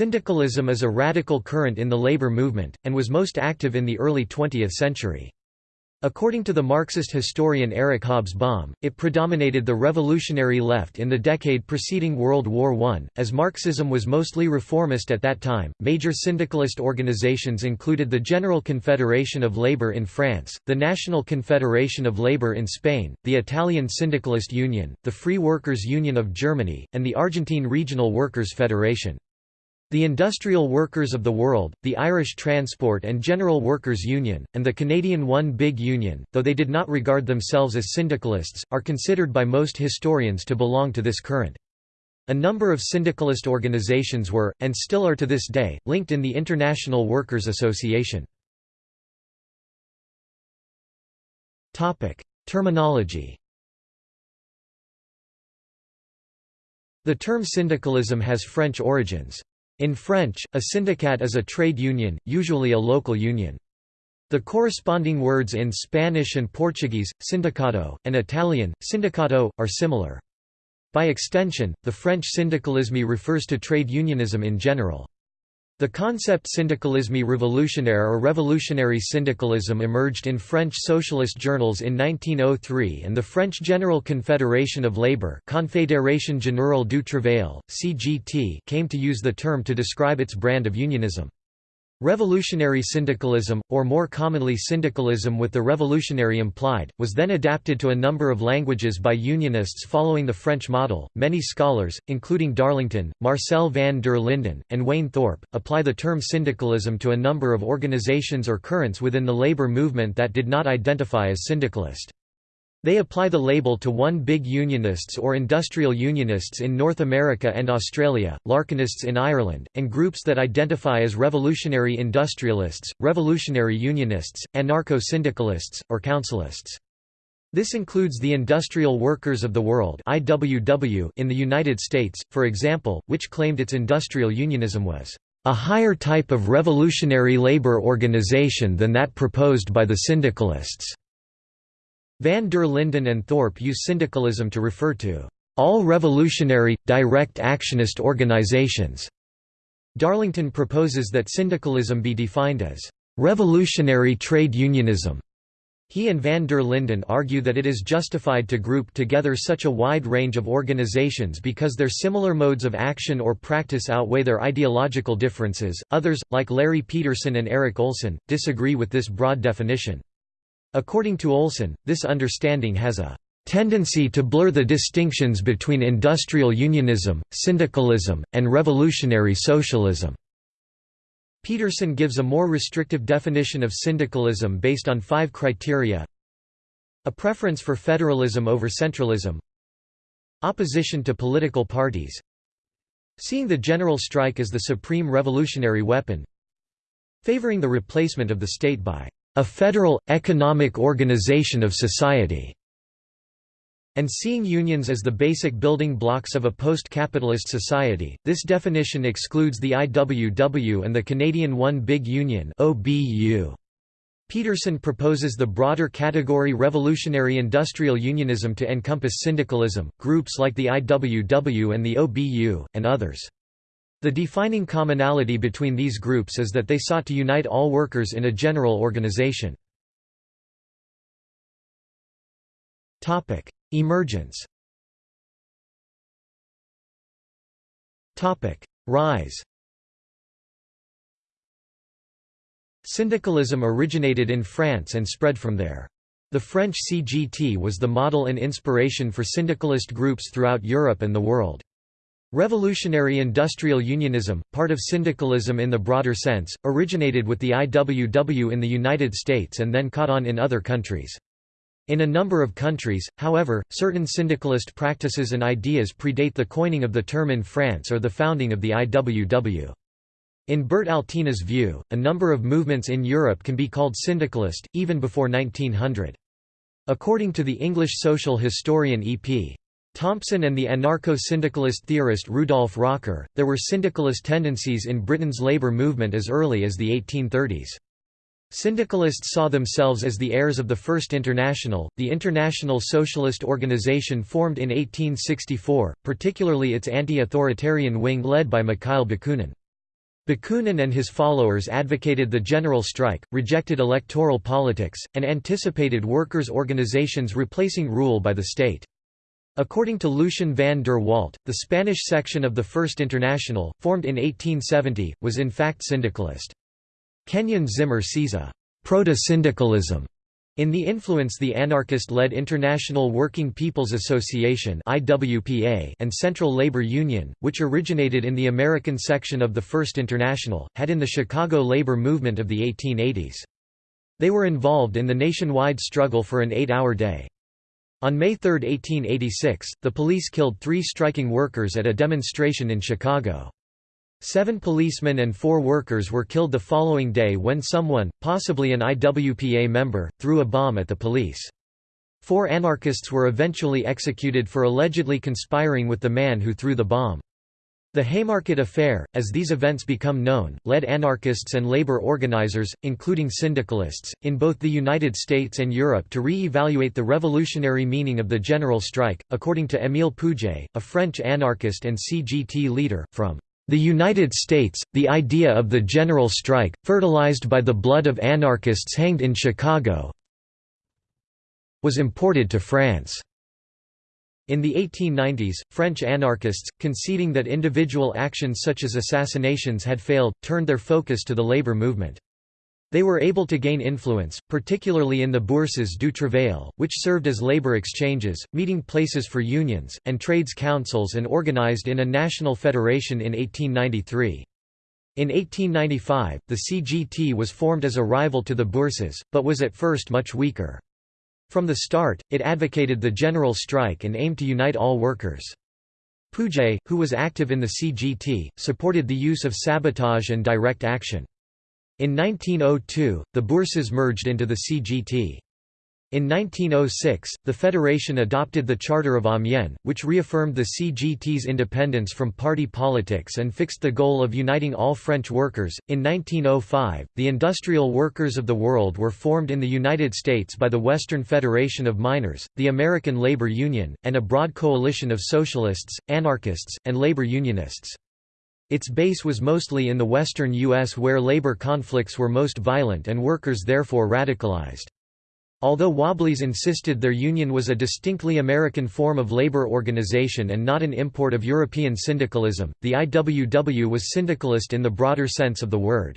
Syndicalism is a radical current in the labor movement, and was most active in the early 20th century. According to the Marxist historian Eric Hobsbawm, it predominated the revolutionary left in the decade preceding World War I. As Marxism was mostly reformist at that time, major syndicalist organizations included the General Confederation of Labour in France, the National Confederation of Labour in Spain, the Italian Syndicalist Union, the Free Workers' Union of Germany, and the Argentine Regional Workers' Federation. The Industrial Workers of the World, the Irish Transport and General Workers Union, and the Canadian One Big Union, though they did not regard themselves as syndicalists, are considered by most historians to belong to this current. A number of syndicalist organizations were, and still are to this day, linked in the International Workers' Association. Terminology The term syndicalism has French origins. In French, a syndicat is a trade union, usually a local union. The corresponding words in Spanish and Portuguese, sindicato, and Italian, sindacato, are similar. By extension, the French syndicalisme refers to trade unionism in general. The concept syndicalisme révolutionnaire or revolutionary syndicalism emerged in French socialist journals in 1903 and the French General Confederation of Labour Confédération Générale du Travail, CGT came to use the term to describe its brand of unionism. Revolutionary syndicalism, or more commonly syndicalism with the revolutionary implied, was then adapted to a number of languages by unionists following the French model. Many scholars, including Darlington, Marcel van der Linden, and Wayne Thorpe, apply the term syndicalism to a number of organizations or currents within the labor movement that did not identify as syndicalist. They apply the label to one big unionists or industrial unionists in North America and Australia, Larkinists in Ireland, and groups that identify as revolutionary industrialists, revolutionary unionists, anarcho-syndicalists, or councilists. This includes the Industrial Workers of the World (IWW) in the United States, for example, which claimed its industrial unionism was a higher type of revolutionary labor organization than that proposed by the syndicalists. Van der Linden and Thorpe use syndicalism to refer to all revolutionary, direct actionist organizations. Darlington proposes that syndicalism be defined as revolutionary trade unionism. He and van der Linden argue that it is justified to group together such a wide range of organizations because their similar modes of action or practice outweigh their ideological differences. Others, like Larry Peterson and Eric Olson, disagree with this broad definition. According to Olson, this understanding has a tendency to blur the distinctions between industrial unionism, syndicalism, and revolutionary socialism. Peterson gives a more restrictive definition of syndicalism based on five criteria. A preference for federalism over centralism. Opposition to political parties. Seeing the general strike as the supreme revolutionary weapon. Favoring the replacement of the state by a federal, economic organization of society, and seeing unions as the basic building blocks of a post-capitalist society. This definition excludes the IWW and the Canadian One Big Union (OBU). Peterson proposes the broader category revolutionary industrial unionism to encompass syndicalism, groups like the IWW and the OBU, and others. The defining commonality between these groups is that they sought to unite all workers in a general organization. Emergence Rise Syndicalism originated in France and spread from there. The French CGT was the model and inspiration for syndicalist groups throughout Europe and the world. Revolutionary industrial unionism, part of syndicalism in the broader sense, originated with the IWW in the United States and then caught on in other countries. In a number of countries, however, certain syndicalist practices and ideas predate the coining of the term in France or the founding of the IWW. In Bert Altena's view, a number of movements in Europe can be called syndicalist, even before 1900. According to the English social historian E.P. Thompson and the anarcho-syndicalist theorist Rudolf Rocker, there were syndicalist tendencies in Britain's labour movement as early as the 1830s. Syndicalists saw themselves as the heirs of the First International, the international socialist organization formed in 1864, particularly its anti-authoritarian wing led by Mikhail Bakunin. Bakunin and his followers advocated the general strike, rejected electoral politics, and anticipated workers' organizations replacing rule by the state. According to Lucien van der Walt, the Spanish section of the First International, formed in 1870, was in fact syndicalist. Kenyon Zimmer sees a proto-syndicalism in the influence the anarchist-led International Working People's Association and Central Labor Union, which originated in the American section of the First International, had in the Chicago labor movement of the 1880s. They were involved in the nationwide struggle for an eight-hour day. On May 3, 1886, the police killed three striking workers at a demonstration in Chicago. Seven policemen and four workers were killed the following day when someone, possibly an IWPA member, threw a bomb at the police. Four anarchists were eventually executed for allegedly conspiring with the man who threw the bomb. The Haymarket Affair, as these events become known, led anarchists and labor organizers, including syndicalists, in both the United States and Europe to re-evaluate the revolutionary meaning of the general strike, according to Émile Pouget, a French anarchist and CGT leader, from the United States, the idea of the general strike, fertilized by the blood of anarchists hanged in Chicago, was imported to France. In the 1890s, French anarchists, conceding that individual actions such as assassinations had failed, turned their focus to the labor movement. They were able to gain influence, particularly in the Bourses du Travail, which served as labor exchanges, meeting places for unions, and trades councils and organized in a national federation in 1893. In 1895, the CGT was formed as a rival to the Bourses, but was at first much weaker. From the start, it advocated the general strike and aimed to unite all workers. Pouget, who was active in the CGT, supported the use of sabotage and direct action. In 1902, the Bourses merged into the CGT. In 1906, the Federation adopted the Charter of Amiens, which reaffirmed the CGT's independence from party politics and fixed the goal of uniting all French workers. In 1905, the Industrial Workers of the World were formed in the United States by the Western Federation of Miners, the American Labor Union, and a broad coalition of socialists, anarchists, and labor unionists. Its base was mostly in the western U.S. where labor conflicts were most violent and workers therefore radicalized. Although Wobblies insisted their union was a distinctly American form of labor organization and not an import of European syndicalism, the IWW was syndicalist in the broader sense of the word.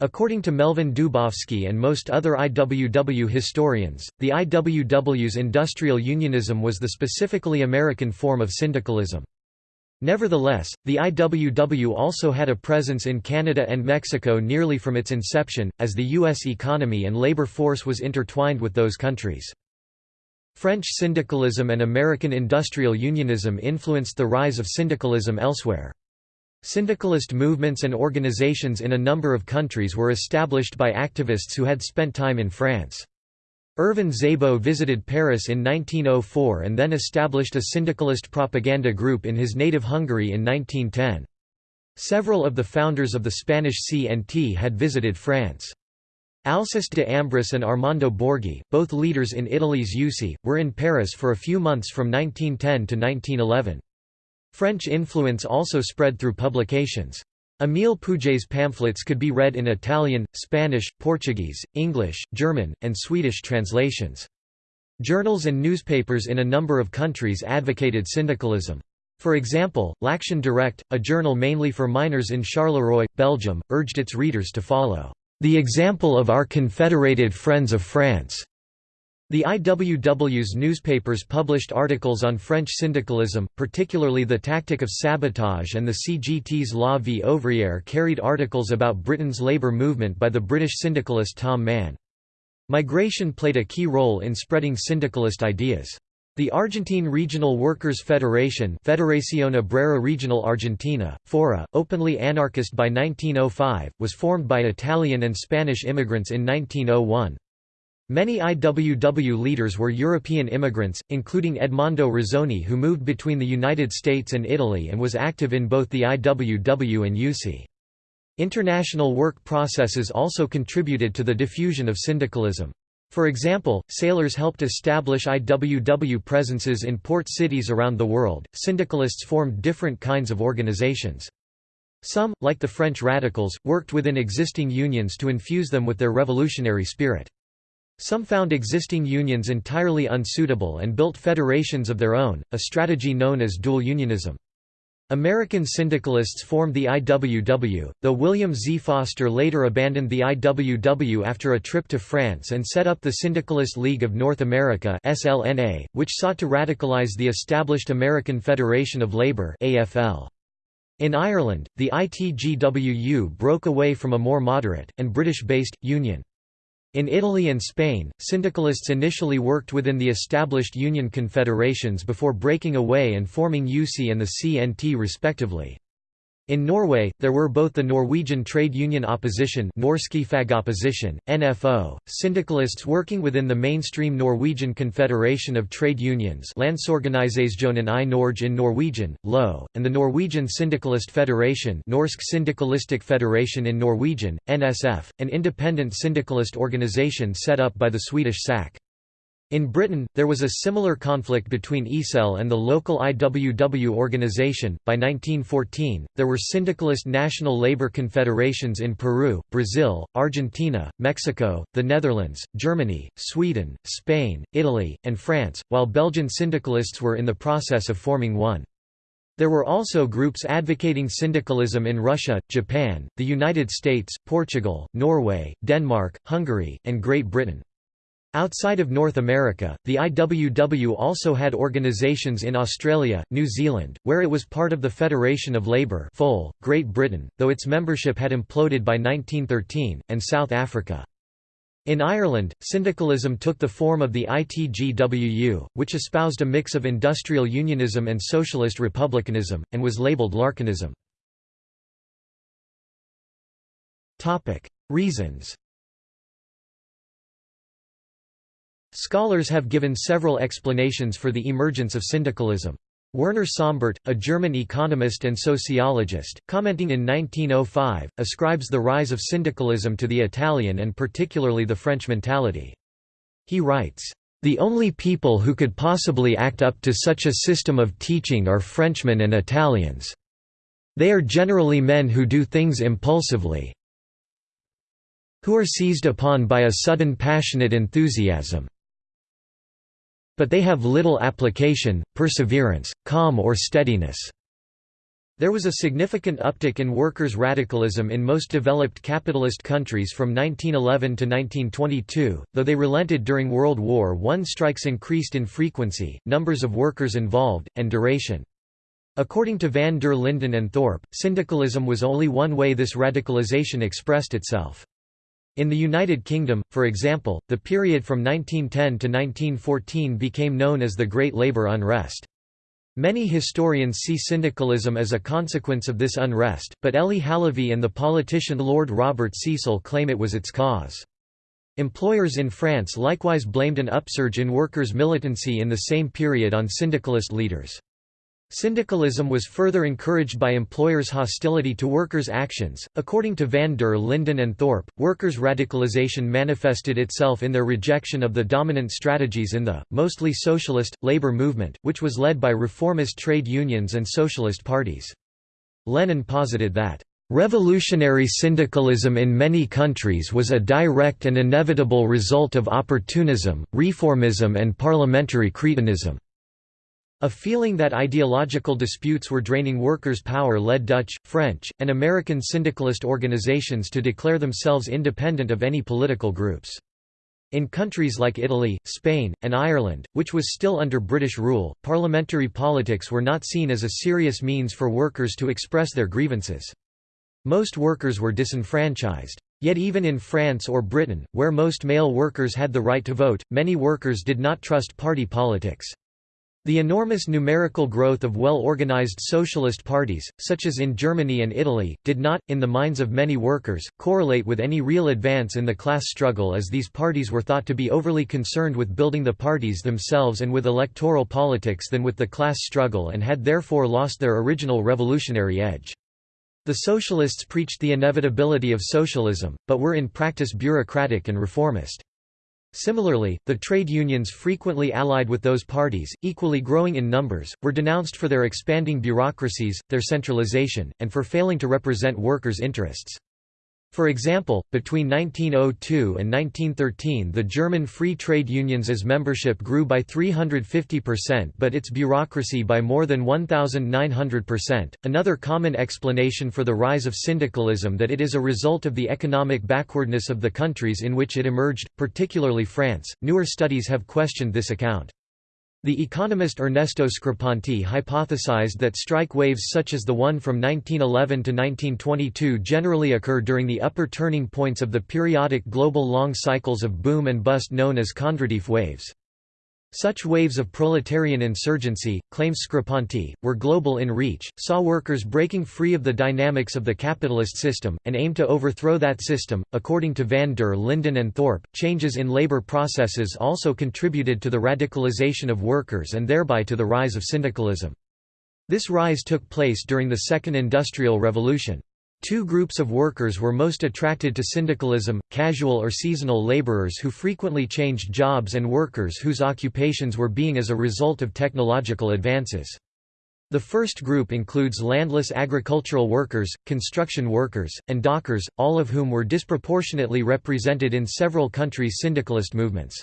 According to Melvin Dubofsky and most other IWW historians, the IWW's industrial unionism was the specifically American form of syndicalism. Nevertheless, the IWW also had a presence in Canada and Mexico nearly from its inception, as the U.S. economy and labor force was intertwined with those countries. French syndicalism and American industrial unionism influenced the rise of syndicalism elsewhere. Syndicalist movements and organizations in a number of countries were established by activists who had spent time in France. Ervin Szabo visited Paris in 1904 and then established a syndicalist propaganda group in his native Hungary in 1910. Several of the founders of the Spanish CNT had visited France. Alceste de Ambris and Armando Borghi, both leaders in Italy's USI, were in Paris for a few months from 1910 to 1911. French influence also spread through publications. Émile Pouget's pamphlets could be read in Italian, Spanish, Portuguese, English, German, and Swedish translations. Journals and newspapers in a number of countries advocated syndicalism. For example, L'Action Direct, a journal mainly for miners in Charleroi, Belgium, urged its readers to follow the example of our confederated friends of France. The IWW's newspapers published articles on French syndicalism, particularly the tactic of sabotage and the CGT's La Vie ouvrière carried articles about Britain's labour movement by the British syndicalist Tom Mann. Migration played a key role in spreading syndicalist ideas. The Argentine Regional Workers' Federation Federación Obrera Regional Argentina, FORA, openly anarchist by 1905, was formed by Italian and Spanish immigrants in 1901. Many IWW leaders were European immigrants, including Edmondo Rossoni who moved between the United States and Italy and was active in both the IWW and UC. International work processes also contributed to the diffusion of syndicalism. For example, sailors helped establish IWW presences in port cities around the world. Syndicalists formed different kinds of organizations. Some, like the French radicals, worked within existing unions to infuse them with their revolutionary spirit. Some found existing unions entirely unsuitable and built federations of their own, a strategy known as dual unionism. American syndicalists formed the IWW, though William Z. Foster later abandoned the IWW after a trip to France and set up the Syndicalist League of North America SLNA, which sought to radicalize the established American Federation of Labour AFL. In Ireland, the ITGWU broke away from a more moderate, and British-based, union. In Italy and Spain, syndicalists initially worked within the established union confederations before breaking away and forming USI and the CNT respectively. In Norway, there were both the Norwegian Trade Union Opposition Norske Fagopposition, NFO, syndicalists working within the mainstream Norwegian Confederation of Trade Unions Landsorganisasjonen i Norge in Norwegian, LO, and the Norwegian Syndicalist Federation Norsk Syndikalistisk Federation in Norwegian, NSF, an independent syndicalist organisation set up by the Swedish SAC. In Britain, there was a similar conflict between ISEL and the local IWW organization. By 1914, there were syndicalist national labor confederations in Peru, Brazil, Argentina, Mexico, the Netherlands, Germany, Sweden, Spain, Italy, and France, while Belgian syndicalists were in the process of forming one. There were also groups advocating syndicalism in Russia, Japan, the United States, Portugal, Norway, Denmark, Hungary, and Great Britain. Outside of North America, the IWW also had organisations in Australia, New Zealand, where it was part of the Federation of Labour Great Britain, though its membership had imploded by 1913, and South Africa. In Ireland, syndicalism took the form of the ITGWU, which espoused a mix of industrial unionism and socialist republicanism, and was labelled Larkinism. Reasons Scholars have given several explanations for the emergence of syndicalism. Werner Sombart, a German economist and sociologist, commenting in 1905, ascribes the rise of syndicalism to the Italian and particularly the French mentality. He writes, "...the only people who could possibly act up to such a system of teaching are Frenchmen and Italians. They are generally men who do things impulsively, who are seized upon by a sudden passionate enthusiasm, but they have little application, perseverance, calm or steadiness. There was a significant uptick in workers' radicalism in most developed capitalist countries from 1911 to 1922, though they relented during World War I. Strikes increased in frequency, numbers of workers involved, and duration. According to van der Linden and Thorpe, syndicalism was only one way this radicalization expressed itself. In the United Kingdom, for example, the period from 1910 to 1914 became known as the Great Labour Unrest. Many historians see syndicalism as a consequence of this unrest, but Elie Halévy and the politician Lord Robert Cecil claim it was its cause. Employers in France likewise blamed an upsurge in workers' militancy in the same period on syndicalist leaders. Syndicalism was further encouraged by employers' hostility to workers' actions. According to van der Linden and Thorpe, workers' radicalization manifested itself in their rejection of the dominant strategies in the, mostly socialist, labor movement, which was led by reformist trade unions and socialist parties. Lenin posited that, Revolutionary syndicalism in many countries was a direct and inevitable result of opportunism, reformism and parliamentary cretinism. A feeling that ideological disputes were draining workers' power led Dutch, French, and American syndicalist organizations to declare themselves independent of any political groups. In countries like Italy, Spain, and Ireland, which was still under British rule, parliamentary politics were not seen as a serious means for workers to express their grievances. Most workers were disenfranchised. Yet even in France or Britain, where most male workers had the right to vote, many workers did not trust party politics. The enormous numerical growth of well-organized socialist parties, such as in Germany and Italy, did not, in the minds of many workers, correlate with any real advance in the class struggle as these parties were thought to be overly concerned with building the parties themselves and with electoral politics than with the class struggle and had therefore lost their original revolutionary edge. The socialists preached the inevitability of socialism, but were in practice bureaucratic and reformist. Similarly, the trade unions frequently allied with those parties, equally growing in numbers, were denounced for their expanding bureaucracies, their centralization, and for failing to represent workers' interests. For example, between 1902 and 1913 the German free trade unions membership grew by 350% but its bureaucracy by more than 1,900%. Another common explanation for the rise of syndicalism that it is a result of the economic backwardness of the countries in which it emerged, particularly France. Newer studies have questioned this account. The economist Ernesto Screpanti hypothesized that strike waves such as the one from 1911 to 1922 generally occur during the upper turning points of the periodic global long cycles of boom and bust known as Kondratiev waves. Such waves of proletarian insurgency, claims Screpanti, were global in reach, saw workers breaking free of the dynamics of the capitalist system, and aimed to overthrow that system. According to van der Linden and Thorpe, changes in labor processes also contributed to the radicalization of workers and thereby to the rise of syndicalism. This rise took place during the Second Industrial Revolution. Two groups of workers were most attracted to syndicalism, casual or seasonal laborers who frequently changed jobs and workers whose occupations were being as a result of technological advances. The first group includes landless agricultural workers, construction workers, and dockers, all of whom were disproportionately represented in several countries' syndicalist movements.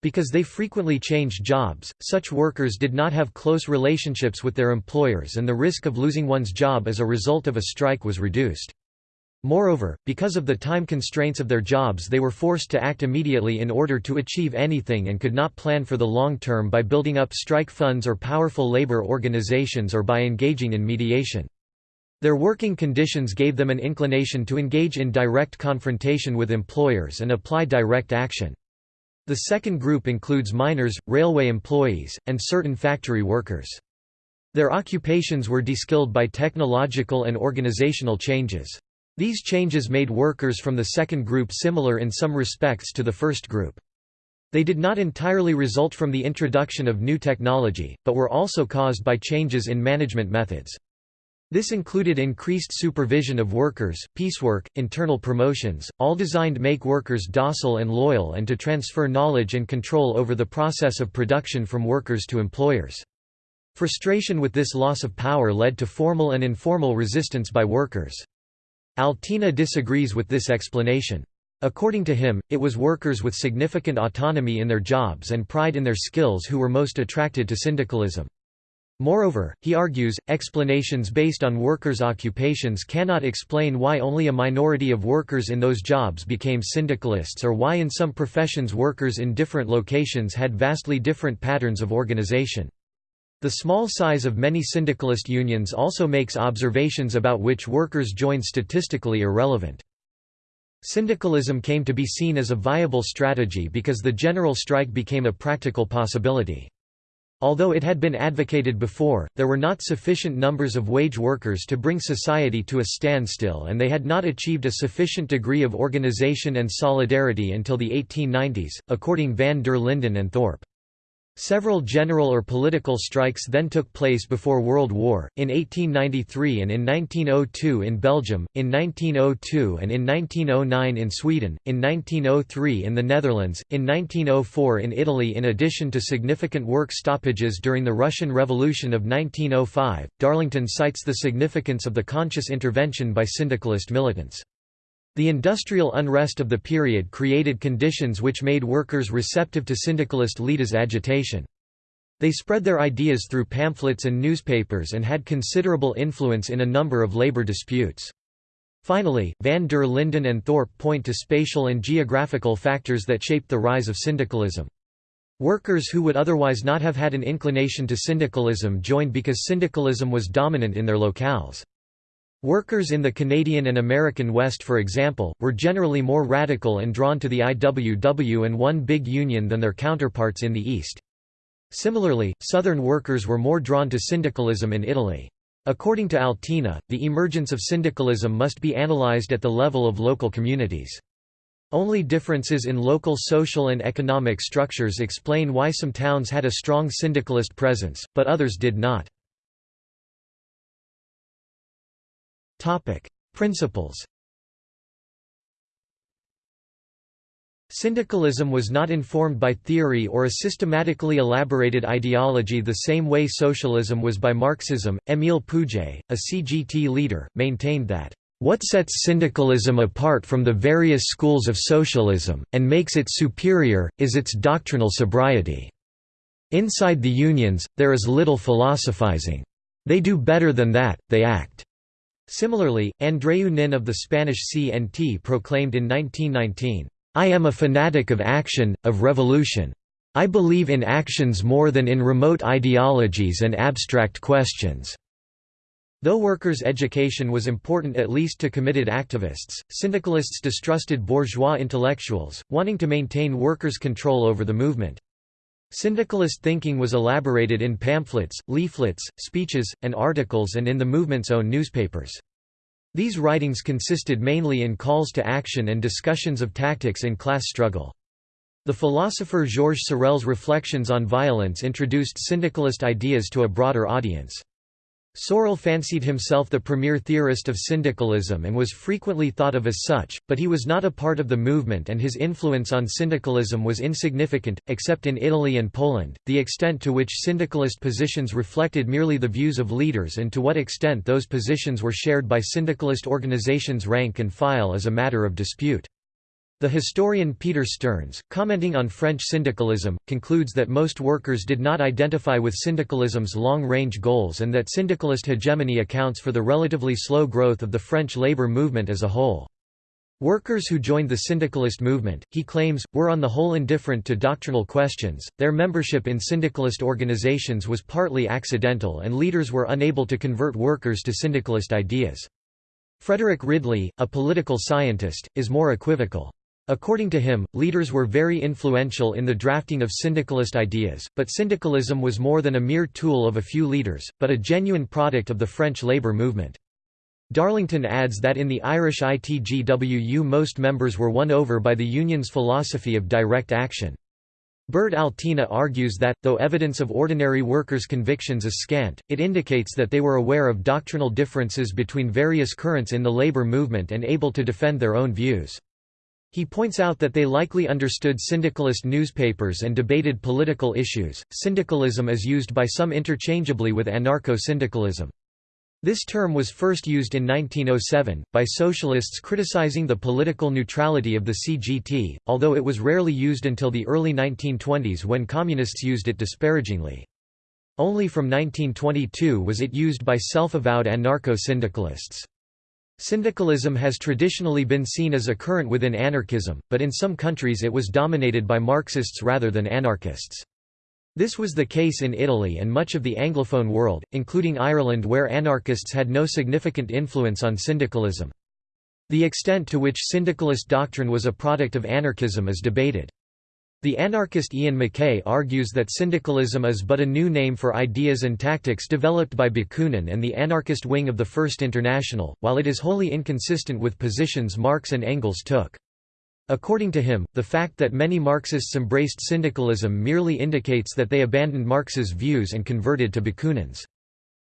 Because they frequently changed jobs, such workers did not have close relationships with their employers and the risk of losing one's job as a result of a strike was reduced. Moreover, because of the time constraints of their jobs they were forced to act immediately in order to achieve anything and could not plan for the long term by building up strike funds or powerful labor organizations or by engaging in mediation. Their working conditions gave them an inclination to engage in direct confrontation with employers and apply direct action. The second group includes miners, railway employees, and certain factory workers. Their occupations were deskilled by technological and organizational changes. These changes made workers from the second group similar in some respects to the first group. They did not entirely result from the introduction of new technology, but were also caused by changes in management methods. This included increased supervision of workers, piecework, internal promotions, all designed to make workers docile and loyal and to transfer knowledge and control over the process of production from workers to employers. Frustration with this loss of power led to formal and informal resistance by workers. Altena disagrees with this explanation. According to him, it was workers with significant autonomy in their jobs and pride in their skills who were most attracted to syndicalism. Moreover, he argues, explanations based on workers' occupations cannot explain why only a minority of workers in those jobs became syndicalists or why in some professions workers in different locations had vastly different patterns of organization. The small size of many syndicalist unions also makes observations about which workers join statistically irrelevant. Syndicalism came to be seen as a viable strategy because the general strike became a practical possibility. Although it had been advocated before, there were not sufficient numbers of wage workers to bring society to a standstill and they had not achieved a sufficient degree of organization and solidarity until the 1890s, according van der Linden and Thorpe. Several general or political strikes then took place before World War, in 1893 and in 1902 in Belgium, in 1902 and in 1909 in Sweden, in 1903 in the Netherlands, in 1904 in Italy in addition to significant work stoppages during the Russian Revolution of 1905, Darlington cites the significance of the conscious intervention by syndicalist militants. The industrial unrest of the period created conditions which made workers receptive to syndicalist leaders' agitation. They spread their ideas through pamphlets and newspapers and had considerable influence in a number of labor disputes. Finally, van der Linden and Thorpe point to spatial and geographical factors that shaped the rise of syndicalism. Workers who would otherwise not have had an inclination to syndicalism joined because syndicalism was dominant in their locales. Workers in the Canadian and American West for example, were generally more radical and drawn to the IWW and one big union than their counterparts in the East. Similarly, Southern workers were more drawn to syndicalism in Italy. According to Altena, the emergence of syndicalism must be analyzed at the level of local communities. Only differences in local social and economic structures explain why some towns had a strong syndicalist presence, but others did not. Topic: Principles. Syndicalism was not informed by theory or a systematically elaborated ideology the same way socialism was by Marxism. Émile Pouget, a CGT leader, maintained that, What sets syndicalism apart from the various schools of socialism, and makes it superior, is its doctrinal sobriety. Inside the unions, there is little philosophizing. They do better than that, they act. Similarly, Andreu Nin of the Spanish CNT proclaimed in 1919, I am a fanatic of action, of revolution. I believe in actions more than in remote ideologies and abstract questions." Though workers' education was important at least to committed activists, syndicalists distrusted bourgeois intellectuals, wanting to maintain workers' control over the movement. Syndicalist thinking was elaborated in pamphlets, leaflets, speeches, and articles and in the movement's own newspapers. These writings consisted mainly in calls to action and discussions of tactics in class struggle. The philosopher Georges Sorel's reflections on violence introduced syndicalist ideas to a broader audience. Sorel fancied himself the premier theorist of syndicalism and was frequently thought of as such, but he was not a part of the movement and his influence on syndicalism was insignificant, except in Italy and Poland. The extent to which syndicalist positions reflected merely the views of leaders and to what extent those positions were shared by syndicalist organizations rank and file is a matter of dispute. The historian Peter Stearns, commenting on French syndicalism, concludes that most workers did not identify with syndicalism's long-range goals and that syndicalist hegemony accounts for the relatively slow growth of the French labor movement as a whole. Workers who joined the syndicalist movement, he claims, were on the whole indifferent to doctrinal questions, their membership in syndicalist organizations was partly accidental and leaders were unable to convert workers to syndicalist ideas. Frederick Ridley, a political scientist, is more equivocal. According to him, leaders were very influential in the drafting of syndicalist ideas, but syndicalism was more than a mere tool of a few leaders, but a genuine product of the French labour movement. Darlington adds that in the Irish ITGWU most members were won over by the Union's philosophy of direct action. Bert Altena argues that, though evidence of ordinary workers' convictions is scant, it indicates that they were aware of doctrinal differences between various currents in the labor movement and able to defend their own views. He points out that they likely understood syndicalist newspapers and debated political issues. Syndicalism is used by some interchangeably with anarcho-syndicalism. This term was first used in 1907, by socialists criticizing the political neutrality of the CGT, although it was rarely used until the early 1920s when communists used it disparagingly. Only from 1922 was it used by self-avowed anarcho-syndicalists. Syndicalism has traditionally been seen as a current within anarchism, but in some countries it was dominated by Marxists rather than anarchists. This was the case in Italy and much of the Anglophone world, including Ireland where anarchists had no significant influence on syndicalism. The extent to which syndicalist doctrine was a product of anarchism is debated. The anarchist Iain McKay argues that syndicalism is but a new name for ideas and tactics developed by Bakunin and the anarchist wing of the First International, while it is wholly inconsistent with positions Marx and Engels took. According to him, the fact that many Marxists embraced syndicalism merely indicates that they abandoned Marx's views and converted to Bakunin's.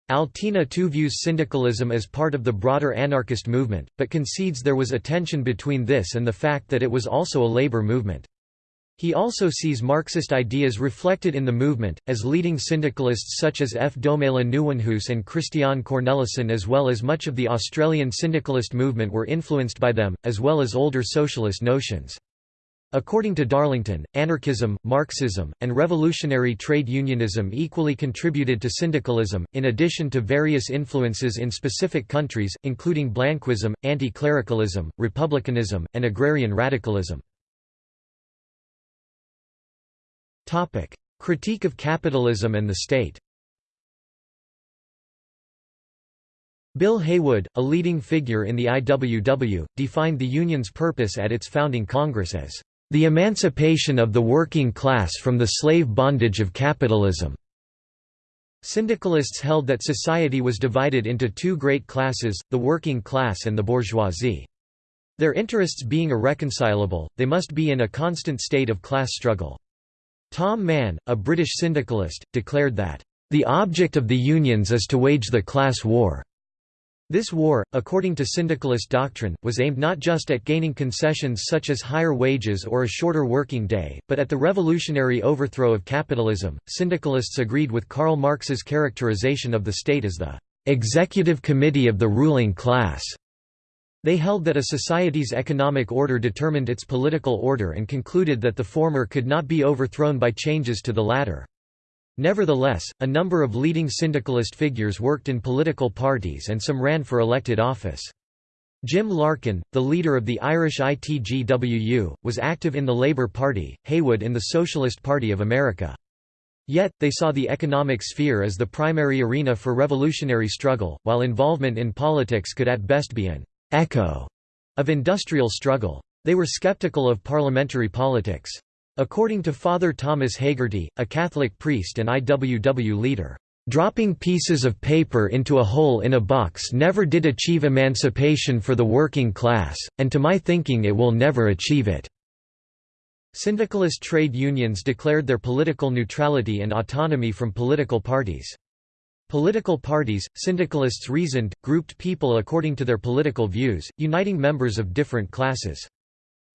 Altena too views syndicalism as part of the broader anarchist movement, but concedes there was a tension between this and the fact that it was also a labor movement. He also sees Marxist ideas reflected in the movement, as leading syndicalists such as F. Domela Nieuwenhuis and Christian Cornelissen as well as much of the Australian syndicalist movement were influenced by them, as well as older socialist notions. According to Darlington, anarchism, Marxism, and revolutionary trade unionism equally contributed to syndicalism, in addition to various influences in specific countries, including Blanquism, anti-clericalism, republicanism, and agrarian radicalism. Critique of capitalism and the state Bill Haywood, a leading figure in the IWW, defined the union's purpose at its founding Congress as, "...the emancipation of the working class from the slave bondage of capitalism." Syndicalists held that society was divided into two great classes, the working class and the bourgeoisie. Their interests being irreconcilable, they must be in a constant state of class struggle. Tom Mann, a British syndicalist, declared that, "...the object of the unions is to wage the class war." This war, according to syndicalist doctrine, was aimed not just at gaining concessions such as higher wages or a shorter working day, but at the revolutionary overthrow of capitalism. Syndicalists agreed with Karl Marx's characterization of the state as the executive committee of the ruling class. They held that a society's economic order determined its political order and concluded that the former could not be overthrown by changes to the latter. Nevertheless, a number of leading syndicalist figures worked in political parties and some ran for elected office. Jim Larkin, the leader of the Irish ITGWU, was active in the Labour Party, Haywood in the Socialist Party of America. Yet, they saw the economic sphere as the primary arena for revolutionary struggle, while involvement in politics could at best be an «echo» of industrial struggle. They were skeptical of parliamentary politics. According to Father Thomas Hagerty, a Catholic priest and IWW leader, "...dropping pieces of paper into a hole in a box never did achieve emancipation for the working class, and to my thinking it will never achieve it." Syndicalist trade unions declared their political neutrality and autonomy from political parties. Political parties, syndicalists reasoned, grouped people according to their political views, uniting members of different classes.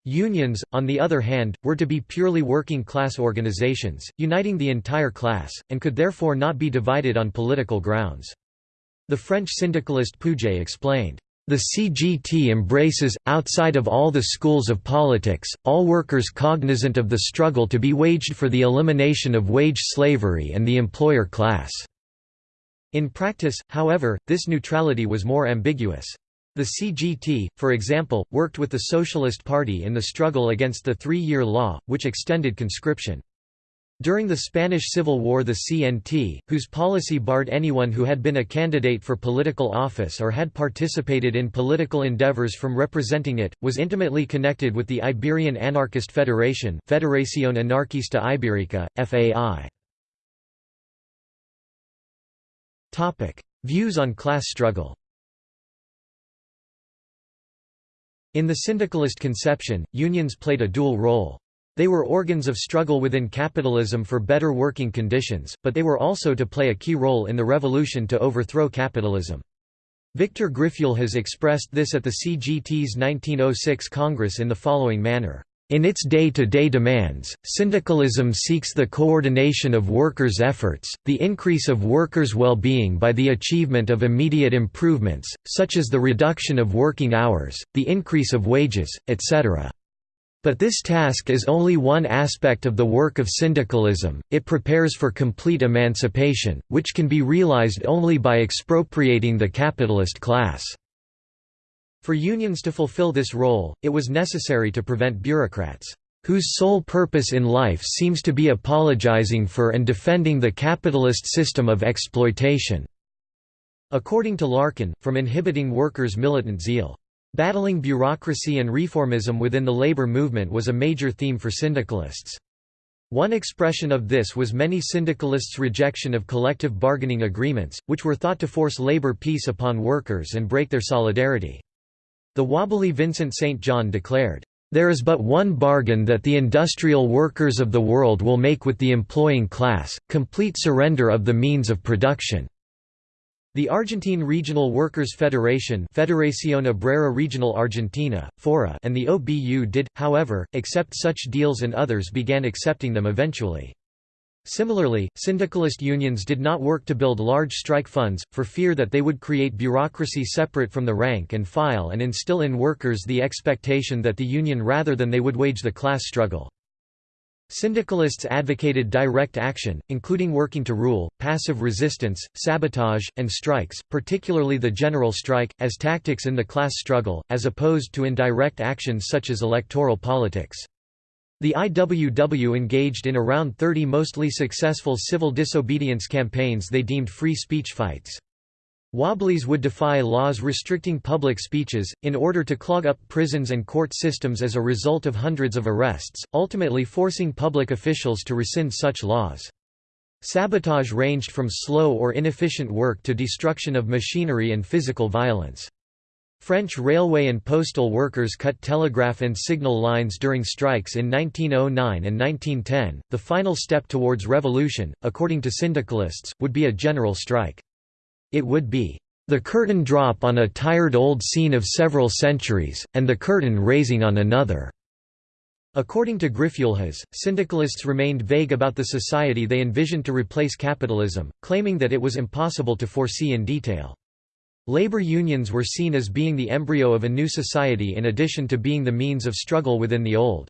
Unions, on the other hand, were to be purely working-class organizations, uniting the entire class, and could therefore not be divided on political grounds. The French syndicalist Pouget explained, "...the CGT embraces, outside of all the schools of politics, all workers cognizant of the struggle to be waged for the elimination of wage slavery and the employer class." In practice, however, this neutrality was more ambiguous. The CGT, for example, worked with the Socialist Party in the struggle against the three-year law, which extended conscription. During the Spanish Civil War the CNT, whose policy barred anyone who had been a candidate for political office or had participated in political endeavors from representing it, was intimately connected with the Iberian Anarchist Federation Federación Anarquista Ibérica, FAI. Views on class struggle In the syndicalist conception, unions played a dual role. They were organs of struggle within capitalism for better working conditions, but they were also to play a key role in the revolution to overthrow capitalism. Victor Griffuelhes expressed this at the CGT's 1906 Congress in the following manner. In its day-to-day -day demands, syndicalism seeks the coordination of workers' efforts, the increase of workers' well-being by the achievement of immediate improvements, such as the reduction of working hours, the increase of wages, etc. But this task is only one aspect of the work of syndicalism, it prepares for complete emancipation, which can be realized only by expropriating the capitalist class. For unions to fulfill this role, it was necessary to prevent bureaucrats, whose sole purpose in life seems to be apologizing for and defending the capitalist system of exploitation." According to Larkin, from inhibiting workers' militant zeal. Battling bureaucracy and reformism within the labor movement was a major theme for syndicalists. One expression of this was many syndicalists' rejection of collective bargaining agreements, which were thought to force labor peace upon workers and break their solidarity. The wobbly Vincent St. John declared, "...there is but one bargain that the industrial workers of the world will make with the employing class, complete surrender of the means of production." The Argentine Regional Workers' Federation Federación Obrera Regional Argentina, FORA and the OBU did, however, accept such deals and others began accepting them eventually. Similarly, syndicalist unions did not work to build large strike funds, for fear that they would create bureaucracy separate from the rank and file and instill in workers the expectation that the union rather than they would wage the class struggle. Syndicalists advocated direct action, including working to rule, passive resistance, sabotage, and strikes, particularly the general strike, as tactics in the class struggle, as opposed to indirect actions such as electoral politics. The IWW engaged in around 30 mostly successful civil disobedience campaigns they deemed free speech fights. Wobblies would defy laws restricting public speeches, in order to clog up prisons and court systems as a result of hundreds of arrests, ultimately forcing public officials to rescind such laws. Sabotage ranged from slow or inefficient work to destruction of machinery and physical violence. French railway and postal workers cut telegraph and signal lines during strikes in 1909 and 1910. The final step towards revolution, according to syndicalists, would be a general strike. It would be The curtain drop on a tired old scene of several centuries, and the curtain raising on another." According to Griffuelhes, syndicalists remained vague about the society they envisioned to replace capitalism, claiming that it was impossible to foresee in detail. Labor unions were seen as being the embryo of a new society in addition to being the means of struggle within the old.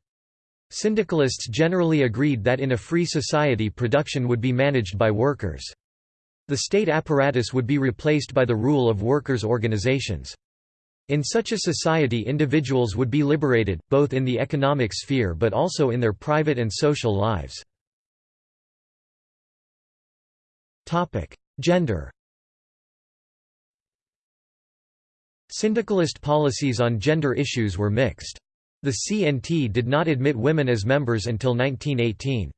Syndicalists generally agreed that in a free society production would be managed by workers. The state apparatus would be replaced by the rule of workers' organizations. In such a society individuals would be liberated, both in the economic sphere but also in their private and social lives. Gender Syndicalist policies on gender issues were mixed. The CNT did not admit women as members until 1918.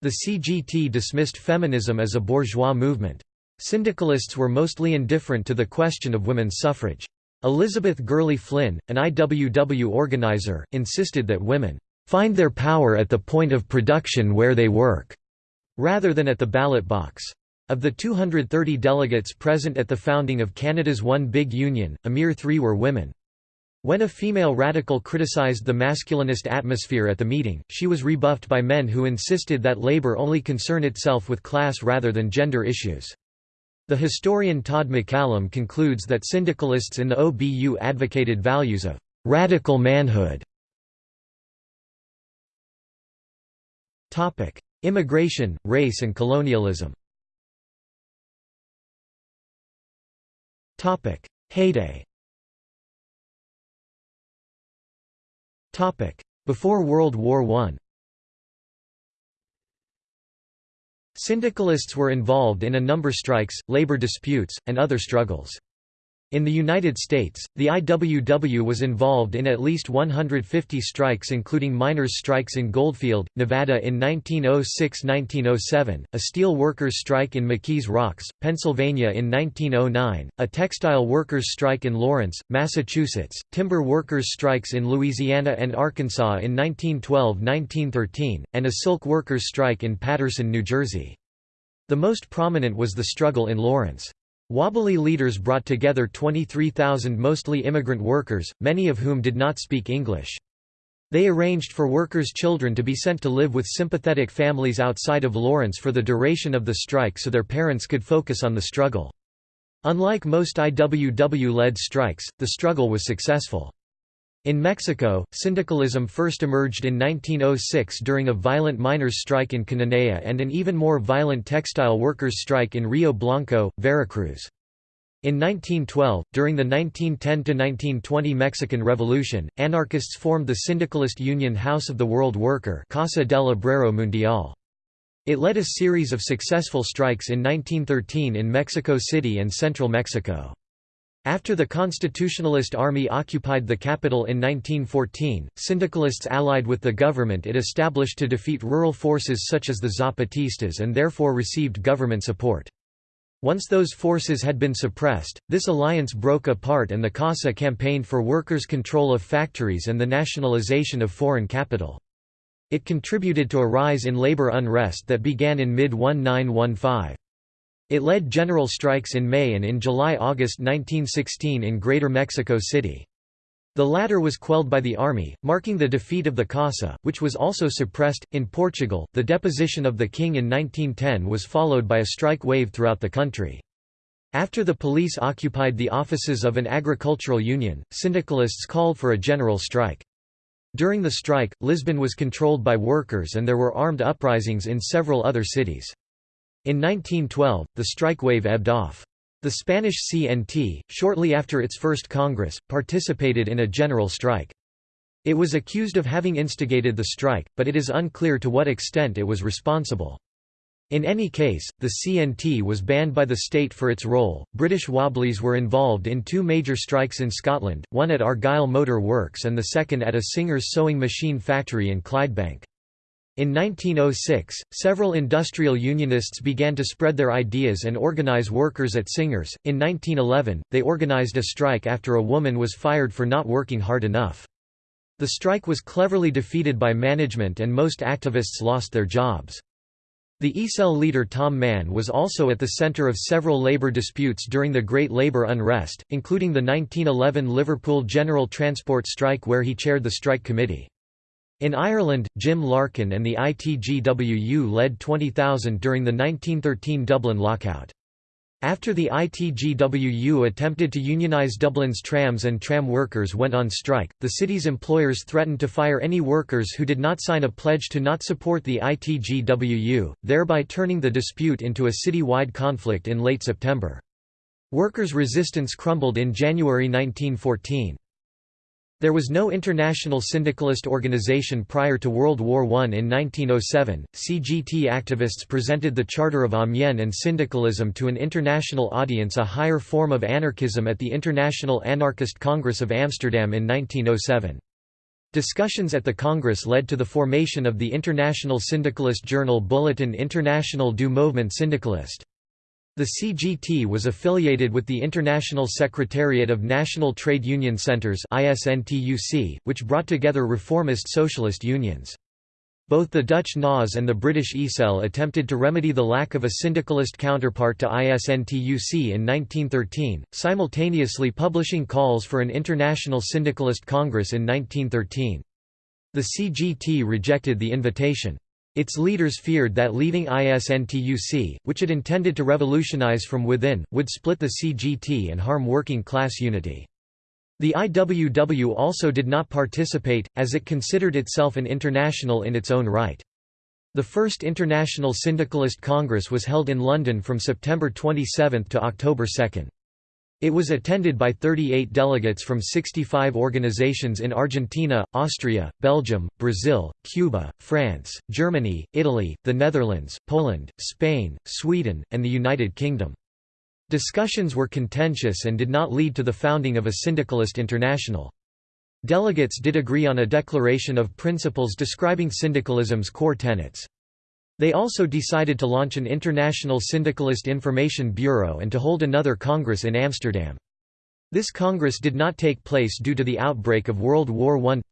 The CGT dismissed feminism as a bourgeois movement. Syndicalists were mostly indifferent to the question of women's suffrage. Elizabeth Gurley Flynn, an IWW organizer, insisted that women find their power at the point of production where they work, rather than at the ballot box. Of the 230 delegates present at the founding of Canada's One Big Union, a mere three were women. When a female radical criticized the masculinist atmosphere at the meeting, she was rebuffed by men who insisted that labor only concern itself with class rather than gender issues. The historian Todd McCallum concludes that syndicalists in the OBU advocated values of radical manhood. Immigration, race and colonialism Heyday. Topic: Before World War I Syndicalists were involved in a number strikes, labor disputes, and other struggles. In the United States, the IWW was involved in at least 150 strikes including miners' strikes in Goldfield, Nevada in 1906–1907, a steel workers' strike in McKees Rocks, Pennsylvania in 1909, a textile workers' strike in Lawrence, Massachusetts, timber workers' strikes in Louisiana and Arkansas in 1912–1913, and a silk workers' strike in Paterson, New Jersey. The most prominent was the struggle in Lawrence. Wobbly leaders brought together 23,000 mostly immigrant workers, many of whom did not speak English. They arranged for workers' children to be sent to live with sympathetic families outside of Lawrence for the duration of the strike so their parents could focus on the struggle. Unlike most IWW-led strikes, the struggle was successful. In Mexico, syndicalism first emerged in 1906 during a violent miners' strike in Cananea and an even more violent textile workers' strike in Rio Blanco, Veracruz. In 1912, during the 1910–1920 Mexican Revolution, anarchists formed the syndicalist union House of the World Worker Casa del Obrero Mundial. It led a series of successful strikes in 1913 in Mexico City and central Mexico. After the Constitutionalist Army occupied the capital in 1914, syndicalists allied with the government it established to defeat rural forces such as the Zapatistas and therefore received government support. Once those forces had been suppressed, this alliance broke apart and the CASA campaigned for workers' control of factories and the nationalization of foreign capital. It contributed to a rise in labor unrest that began in mid-1915. It led general strikes in May and in July–August 1916 in Greater Mexico City. The latter was quelled by the army, marking the defeat of the CASA, which was also suppressed. In Portugal, the deposition of the king in 1910 was followed by a strike wave throughout the country. After the police occupied the offices of an agricultural union, syndicalists called for a general strike. During the strike, Lisbon was controlled by workers and there were armed uprisings in several other cities. In 1912, the strike wave ebbed off. The Spanish CNT, shortly after its first Congress, participated in a general strike. It was accused of having instigated the strike, but it is unclear to what extent it was responsible. In any case, the CNT was banned by the state for its role. British Wobblies were involved in two major strikes in Scotland, one at Argyll Motor Works and the second at a Singer's sewing machine factory in Clydebank. In 1906, several industrial unionists began to spread their ideas and organize workers at Singers. In 1911, they organized a strike after a woman was fired for not working hard enough. The strike was cleverly defeated by management and most activists lost their jobs. The ISEL leader Tom Mann was also at the center of several labour disputes during the Great Labour Unrest, including the 1911 Liverpool General Transport Strike where he chaired the strike committee. In Ireland, Jim Larkin and the ITGWU led 20,000 during the 1913 Dublin lockout. After the ITGWU attempted to unionize Dublin's trams and tram workers went on strike, the city's employers threatened to fire any workers who did not sign a pledge to not support the ITGWU, thereby turning the dispute into a city-wide conflict in late September. Workers' resistance crumbled in January 1914. There was no international syndicalist organization prior to World War I. In 1907, CGT activists presented the Charter of Amiens and syndicalism to an international audience a higher form of anarchism at the International Anarchist Congress of Amsterdam in 1907. Discussions at the Congress led to the formation of the international syndicalist journal Bulletin International du Mouvement Syndicaliste. The CGT was affiliated with the International Secretariat of National Trade Union Centers which brought together reformist socialist unions. Both the Dutch NAS and the British ISEL attempted to remedy the lack of a syndicalist counterpart to ISNTUC in 1913, simultaneously publishing calls for an international syndicalist congress in 1913. The CGT rejected the invitation. Its leaders feared that leaving ISNTUC, which it intended to revolutionize from within, would split the CGT and harm working class unity. The IWW also did not participate, as it considered itself an international in its own right. The first International Syndicalist Congress was held in London from September 27 to October 2. It was attended by 38 delegates from 65 organizations in Argentina, Austria, Belgium, Brazil, Cuba, France, Germany, Italy, the Netherlands, Poland, Spain, Sweden, and the United Kingdom. Discussions were contentious and did not lead to the founding of a syndicalist international. Delegates did agree on a declaration of principles describing syndicalism's core tenets. They also decided to launch an International Syndicalist Information Bureau and to hold another congress in Amsterdam. This congress did not take place due to the outbreak of World War I.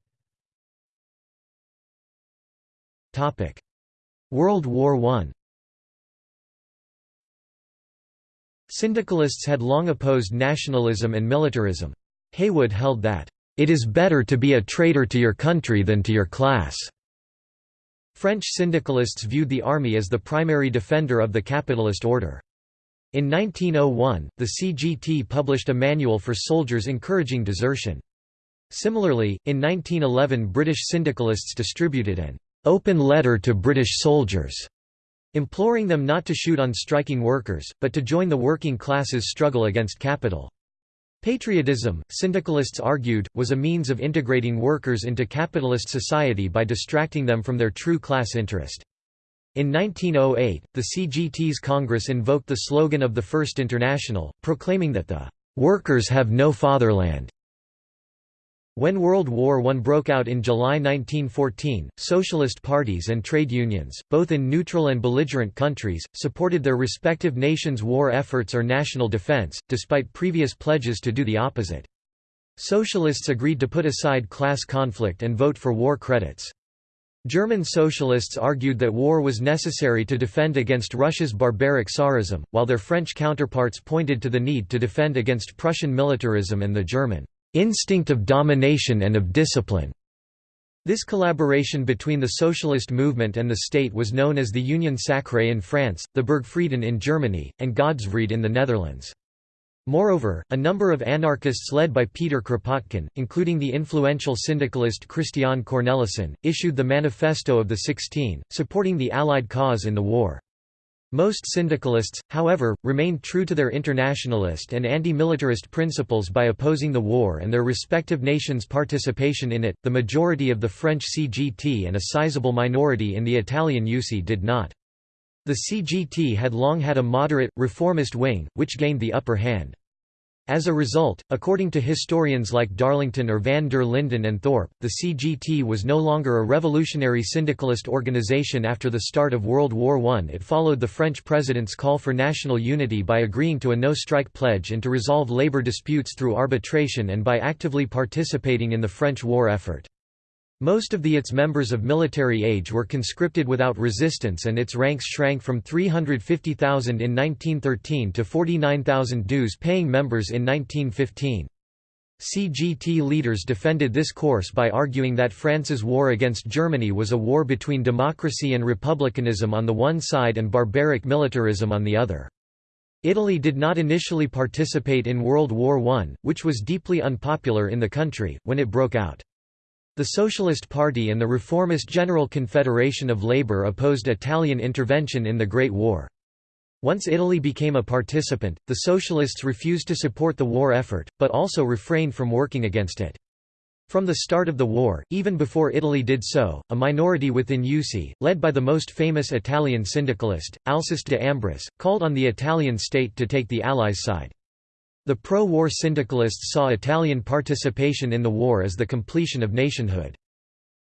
World War I Syndicalists had long opposed nationalism and militarism. Haywood held that, "...it is better to be a traitor to your country than to your class." French syndicalists viewed the army as the primary defender of the capitalist order. In 1901, the CGT published a manual for soldiers encouraging desertion. Similarly, in 1911 British syndicalists distributed an «open letter to British soldiers» imploring them not to shoot on striking workers, but to join the working classes' struggle against capital. Patriotism, syndicalists argued, was a means of integrating workers into capitalist society by distracting them from their true class interest. In 1908, the CGT's Congress invoked the slogan of the First International, proclaiming that the "...workers have no fatherland." When World War I broke out in July 1914, socialist parties and trade unions, both in neutral and belligerent countries, supported their respective nations' war efforts or national defense, despite previous pledges to do the opposite. Socialists agreed to put aside class conflict and vote for war credits. German socialists argued that war was necessary to defend against Russia's barbaric Tsarism, while their French counterparts pointed to the need to defend against Prussian militarism and the German instinct of domination and of discipline. This collaboration between the socialist movement and the state was known as the Union Sacrée in France, the Burgfrieden in Germany, and Godesvrede in the Netherlands. Moreover, a number of anarchists led by Peter Kropotkin, including the influential syndicalist Christian Cornelissen, issued the Manifesto of the Sixteen, supporting the Allied cause in the war. Most syndicalists, however, remained true to their internationalist and anti-militarist principles by opposing the war and their respective nations' participation in it. The majority of the French CGT and a sizable minority in the Italian USI did not. The CGT had long had a moderate, reformist wing, which gained the upper hand. As a result, according to historians like Darlington or van der Linden and Thorpe, the CGT was no longer a revolutionary syndicalist organization after the start of World War I. It followed the French president's call for national unity by agreeing to a no-strike pledge and to resolve labor disputes through arbitration and by actively participating in the French war effort. Most of the its members of military age were conscripted without resistance and its ranks shrank from 350,000 in 1913 to 49,000 dues-paying members in 1915. CGT leaders defended this course by arguing that France's war against Germany was a war between democracy and republicanism on the one side and barbaric militarism on the other. Italy did not initially participate in World War I, which was deeply unpopular in the country, when it broke out. The Socialist Party and the reformist General Confederation of Labour opposed Italian intervention in the Great War. Once Italy became a participant, the Socialists refused to support the war effort, but also refrained from working against it. From the start of the war, even before Italy did so, a minority within USI, led by the most famous Italian syndicalist, Alceste de Ambris, called on the Italian state to take the Allies' side. The pro-war syndicalists saw Italian participation in the war as the completion of nationhood.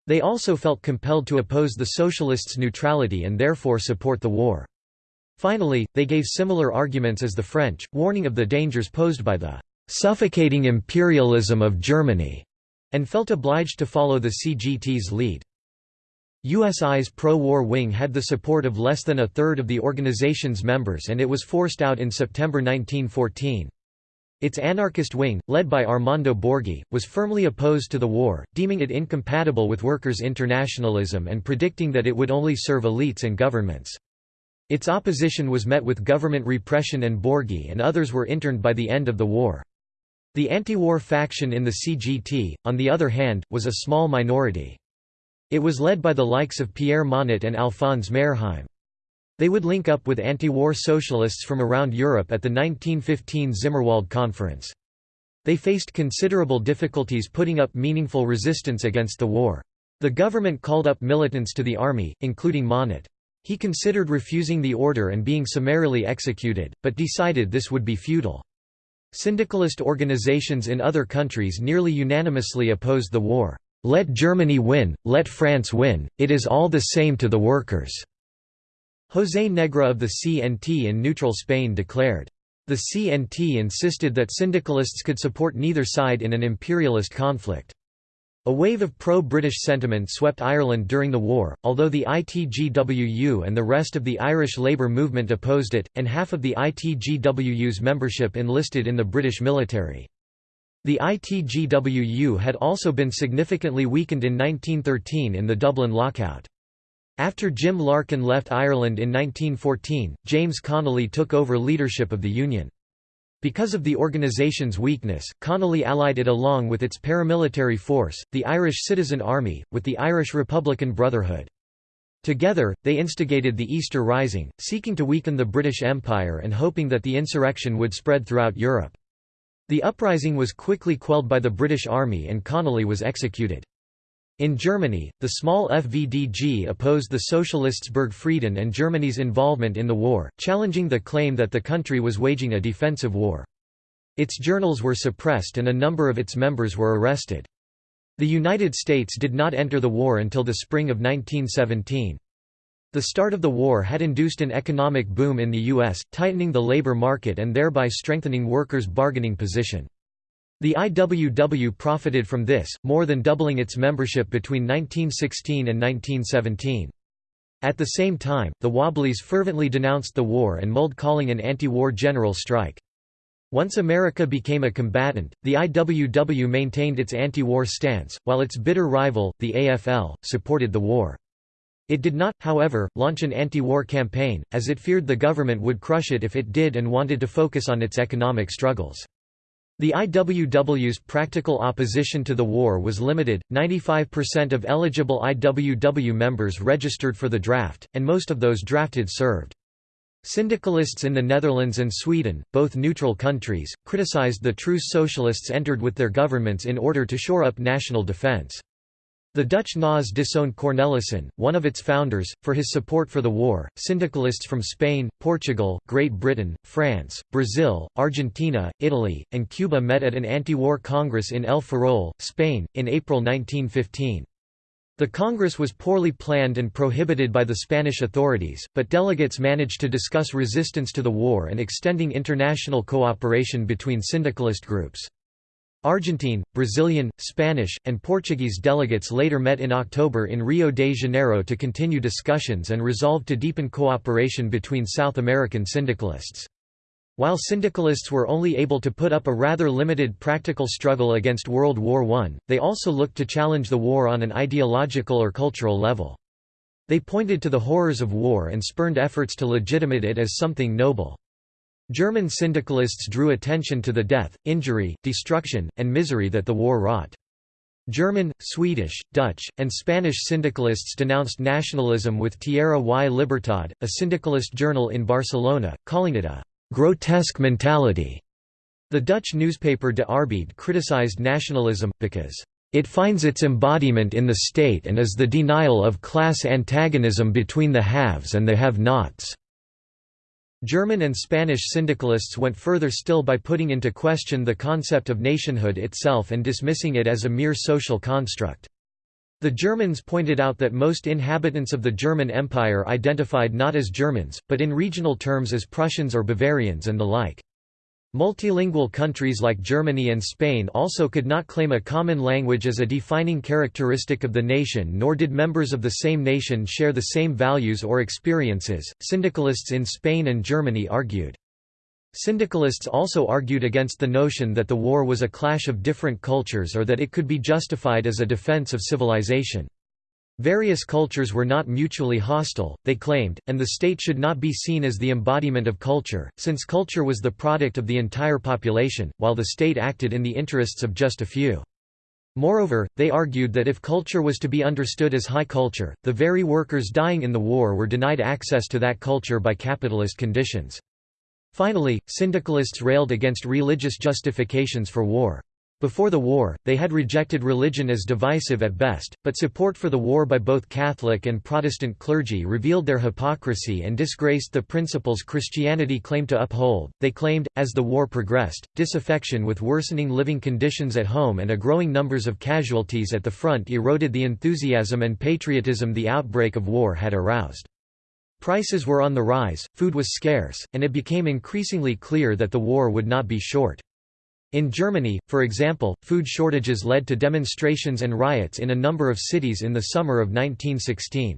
They also felt compelled to oppose the Socialists' neutrality and therefore support the war. Finally, they gave similar arguments as the French, warning of the dangers posed by the suffocating imperialism of Germany, and felt obliged to follow the CGT's lead. USI's pro-war wing had the support of less than a third of the organization's members and it was forced out in September 1914. Its anarchist wing, led by Armando Borghi, was firmly opposed to the war, deeming it incompatible with workers' internationalism and predicting that it would only serve elites and governments. Its opposition was met with government repression and Borghi and others were interned by the end of the war. The anti-war faction in the CGT, on the other hand, was a small minority. It was led by the likes of Pierre Monatte and Alphonse Merrheim. They would link up with anti-war socialists from around Europe at the 1915 Zimmerwald Conference. They faced considerable difficulties putting up meaningful resistance against the war. The government called up militants to the army, including Monatte. He considered refusing the order and being summarily executed, but decided this would be futile. Syndicalist organizations in other countries nearly unanimously opposed the war. Let Germany win, let France win, it is all the same to the workers." José Negre of the CNT in neutral Spain declared. The CNT insisted that syndicalists could support neither side in an imperialist conflict. A wave of pro-British sentiment swept Ireland during the war, although the ITGWU and the rest of the Irish Labour movement opposed it, and half of the ITGWU's membership enlisted in the British military. The ITGWU had also been significantly weakened in 1913 in the Dublin lockout. After Jim Larkin left Ireland in 1914, James Connolly took over leadership of the Union. Because of the organization's weakness, Connolly allied it along with its paramilitary force, the Irish Citizen Army, with the Irish Republican Brotherhood. Together, they instigated the Easter Rising, seeking to weaken the British Empire and hoping that the insurrection would spread throughout Europe. The uprising was quickly quelled by the British Army and Connolly was executed. In Germany, the small FVDG opposed the Socialists Burgfrieden and Germany's involvement in the war, challenging the claim that the country was waging a defensive war. Its journals were suppressed and a number of its members were arrested. The United States did not enter the war until the spring of 1917. The start of the war had induced an economic boom in the U.S., tightening the labor market and thereby strengthening workers' bargaining position. The IWW profited from this, more than doubling its membership between 1916 and 1917. At the same time, the Wobblies fervently denounced the war and mulled calling an anti-war general strike. Once America became a combatant, the IWW maintained its anti-war stance, while its bitter rival, the AFL, supported the war. It did not, however, launch an anti-war campaign, as it feared the government would crush it if it did and wanted to focus on its economic struggles. The IWW's practical opposition to the war was limited, 95% of eligible IWW members registered for the draft, and most of those drafted served. Syndicalists in the Netherlands and Sweden, both neutral countries, criticized the truce socialists entered with their governments in order to shore up national defense. The Dutch NAS disowned Cornelissen, one of its founders, for his support for the war. Syndicalists from Spain, Portugal, Great Britain, France, Brazil, Argentina, Italy, and Cuba met at an anti-war congress in El Ferrol, Spain, in April 1915. The congress was poorly planned and prohibited by the Spanish authorities, but delegates managed to discuss resistance to the war and extending international cooperation between syndicalist groups. Argentine, Brazilian, Spanish, and Portuguese delegates later met in October in Rio de Janeiro to continue discussions and resolve to deepen cooperation between South American syndicalists. While syndicalists were only able to put up a rather limited practical struggle against World War I, they also looked to challenge the war on an ideological or cultural level. They pointed to the horrors of war and spurned efforts to legitimate it as something noble. German syndicalists drew attention to the death, injury, destruction, and misery that the war wrought. German, Swedish, Dutch, and Spanish syndicalists denounced nationalism with Tierra y Libertad, a syndicalist journal in Barcelona, calling it a «grotesque mentality». The Dutch newspaper De Arbeid criticized nationalism, because it finds its embodiment in the state and is the denial of class antagonism between the haves and the have-nots. German and Spanish syndicalists went further still by putting into question the concept of nationhood itself and dismissing it as a mere social construct. The Germans pointed out that most inhabitants of the German Empire identified not as Germans, but in regional terms as Prussians or Bavarians and the like. Multilingual countries like Germany and Spain also could not claim a common language as a defining characteristic of the nation, nor did members of the same nation share the same values or experiences. Syndicalists in Spain and Germany argued. Syndicalists also argued against the notion that the war was a clash of different cultures or that it could be justified as a defense of civilization. Various cultures were not mutually hostile, they claimed, and the state should not be seen as the embodiment of culture, since culture was the product of the entire population, while the state acted in the interests of just a few. Moreover, they argued that if culture was to be understood as high culture, the very workers dying in the war were denied access to that culture by capitalist conditions. Finally, syndicalists railed against religious justifications for war. Before the war, they had rejected religion as divisive at best, but support for the war by both Catholic and Protestant clergy revealed their hypocrisy and disgraced the principles Christianity claimed to uphold. They claimed, as the war progressed, disaffection with worsening living conditions at home and a growing numbers of casualties at the front eroded the enthusiasm and patriotism the outbreak of war had aroused. Prices were on the rise, food was scarce, and it became increasingly clear that the war would not be short. In Germany, for example, food shortages led to demonstrations and riots in a number of cities in the summer of 1916.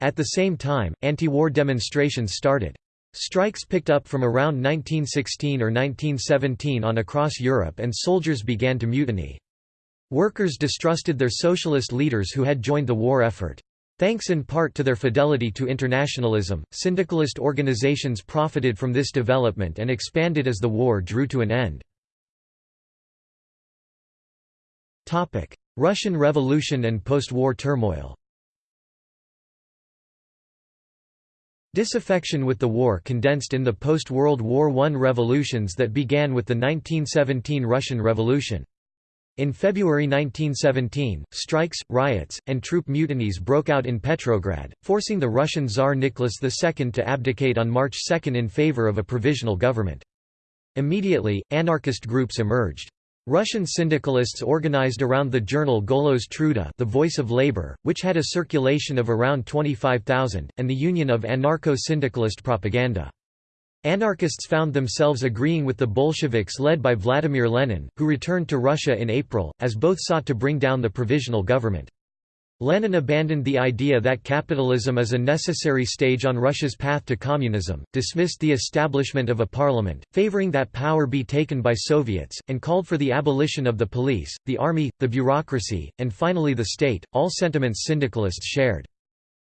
At the same time, anti-war demonstrations started. Strikes picked up from around 1916 or 1917 on across Europe and soldiers began to mutiny. Workers distrusted their socialist leaders who had joined the war effort. Thanks in part to their fidelity to internationalism, syndicalist organizations profited from this development and expanded as the war drew to an end. Russian Revolution and post-war turmoil Disaffection with the war condensed in the post-World War I revolutions that began with the 1917 Russian Revolution. In February 1917, strikes, riots, and troop mutinies broke out in Petrograd, forcing the Russian Tsar Nicholas II to abdicate on March 2 in favor of a provisional government. Immediately, anarchist groups emerged. Russian syndicalists organized around the journal Golos Truda the Voice of Labor, which had a circulation of around 25,000, and the Union of Anarcho-Syndicalist Propaganda. Anarchists found themselves agreeing with the Bolsheviks led by Vladimir Lenin, who returned to Russia in April, as both sought to bring down the provisional government. Lenin abandoned the idea that capitalism is a necessary stage on Russia's path to communism, dismissed the establishment of a parliament, favoring that power be taken by Soviets, and called for the abolition of the police, the army, the bureaucracy, and finally the state, all sentiments syndicalists shared.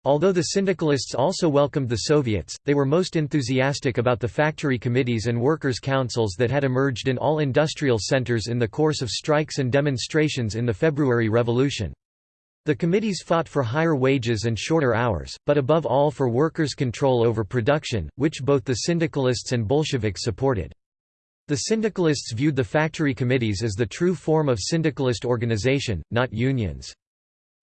Although the syndicalists also welcomed the Soviets, they were most enthusiastic about the factory committees and workers' councils that had emerged in all industrial centers in the course of strikes and demonstrations in the February Revolution. The committees fought for higher wages and shorter hours, but above all for workers' control over production, which both the syndicalists and Bolsheviks supported. The syndicalists viewed the factory committees as the true form of syndicalist organization, not unions.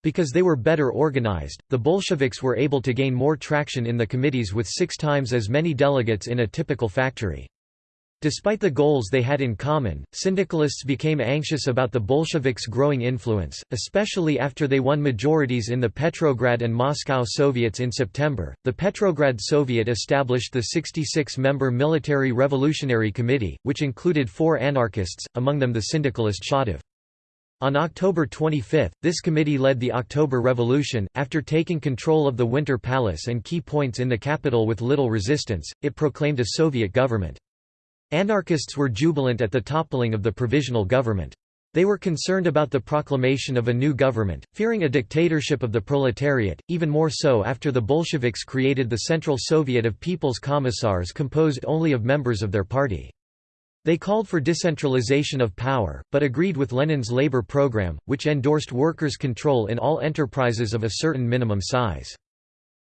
Because they were better organized, the Bolsheviks were able to gain more traction in the committees with six times as many delegates in a typical factory. Despite the goals they had in common, syndicalists became anxious about the Bolsheviks' growing influence, especially after they won majorities in the Petrograd and Moscow Soviets in September. The Petrograd Soviet established the 66 member Military Revolutionary Committee, which included four anarchists, among them the syndicalist Shatov. On October 25, this committee led the October Revolution. After taking control of the Winter Palace and key points in the capital with little resistance, it proclaimed a Soviet government. Anarchists were jubilant at the toppling of the provisional government. They were concerned about the proclamation of a new government, fearing a dictatorship of the proletariat, even more so after the Bolsheviks created the Central Soviet of People's Commissars composed only of members of their party. They called for decentralization of power, but agreed with Lenin's labor program, which endorsed workers' control in all enterprises of a certain minimum size.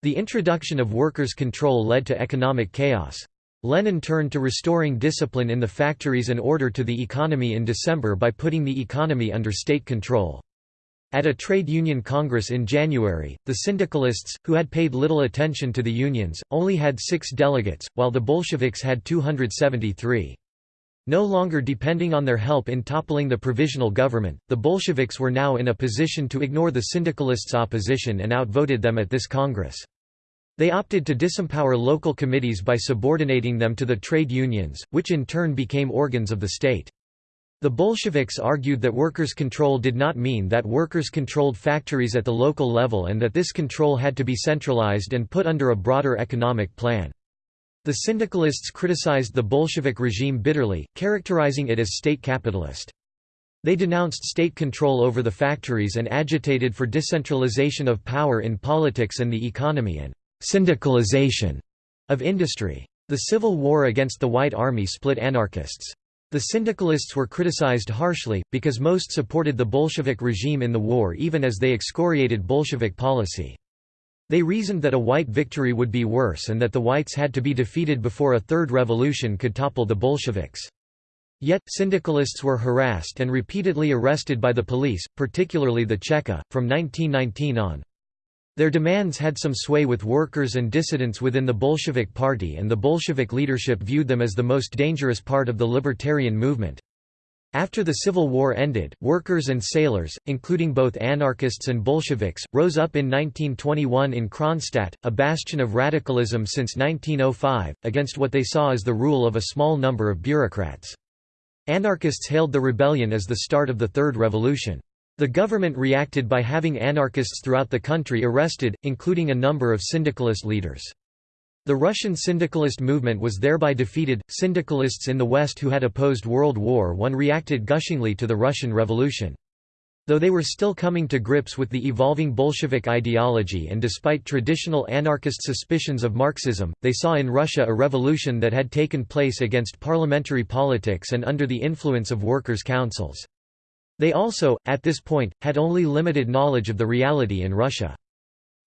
The introduction of workers' control led to economic chaos. Lenin turned to restoring discipline in the factories and order to the economy in December by putting the economy under state control. At a trade union congress in January, the syndicalists, who had paid little attention to the unions, only had six delegates, while the Bolsheviks had 273. No longer depending on their help in toppling the provisional government, the Bolsheviks were now in a position to ignore the syndicalists' opposition and outvoted them at this congress. They opted to disempower local committees by subordinating them to the trade unions, which in turn became organs of the state. The Bolsheviks argued that workers' control did not mean that workers controlled factories at the local level and that this control had to be centralized and put under a broader economic plan. The syndicalists criticized the Bolshevik regime bitterly, characterizing it as state capitalist. They denounced state control over the factories and agitated for decentralization of power in politics and the economy and syndicalization of industry. The civil war against the White Army split anarchists. The syndicalists were criticized harshly, because most supported the Bolshevik regime in the war even as they excoriated Bolshevik policy. They reasoned that a white victory would be worse and that the whites had to be defeated before a third revolution could topple the Bolsheviks. Yet, syndicalists were harassed and repeatedly arrested by the police, particularly the Cheka, from 1919 on. Their demands had some sway with workers and dissidents within the Bolshevik Party and the Bolshevik leadership viewed them as the most dangerous part of the libertarian movement. After the Civil War ended, workers and sailors, including both anarchists and Bolsheviks, rose up in 1921 in Kronstadt, a bastion of radicalism since 1905, against what they saw as the rule of a small number of bureaucrats. Anarchists hailed the rebellion as the start of the Third Revolution. The government reacted by having anarchists throughout the country arrested, including a number of syndicalist leaders. The Russian syndicalist movement was thereby defeated. Syndicalists in the West who had opposed World War I reacted gushingly to the Russian Revolution. Though they were still coming to grips with the evolving Bolshevik ideology and despite traditional anarchist suspicions of Marxism, they saw in Russia a revolution that had taken place against parliamentary politics and under the influence of workers' councils. They also, at this point, had only limited knowledge of the reality in Russia.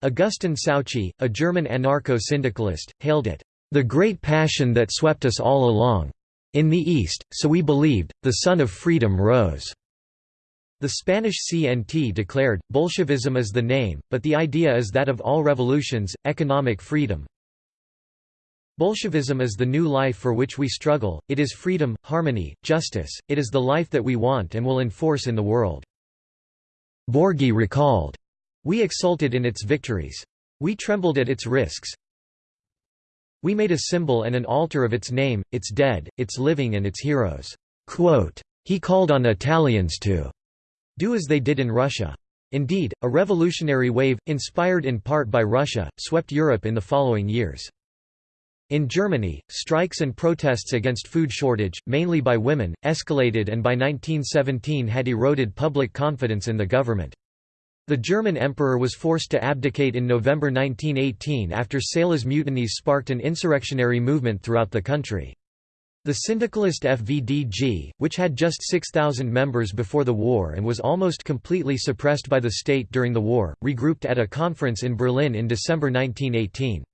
Augustin Souchy, a German anarcho-syndicalist, hailed it, "...the great passion that swept us all along. In the East, so we believed, the sun of freedom rose." The Spanish CNT declared, Bolshevism is the name, but the idea is that of all revolutions, economic freedom, Bolshevism is the new life for which we struggle, it is freedom, harmony, justice, it is the life that we want and will enforce in the world." Borghi recalled, We exulted in its victories. We trembled at its risks. We made a symbol and an altar of its name, its dead, its living and its heroes." Quote, he called on Italians to do as they did in Russia. Indeed, a revolutionary wave, inspired in part by Russia, swept Europe in the following years. In Germany, strikes and protests against food shortage, mainly by women, escalated and by 1917 had eroded public confidence in the government. The German emperor was forced to abdicate in November 1918 after Salé's mutinies sparked an insurrectionary movement throughout the country. The syndicalist FVDG, which had just 6,000 members before the war and was almost completely suppressed by the state during the war, regrouped at a conference in Berlin in December 1918.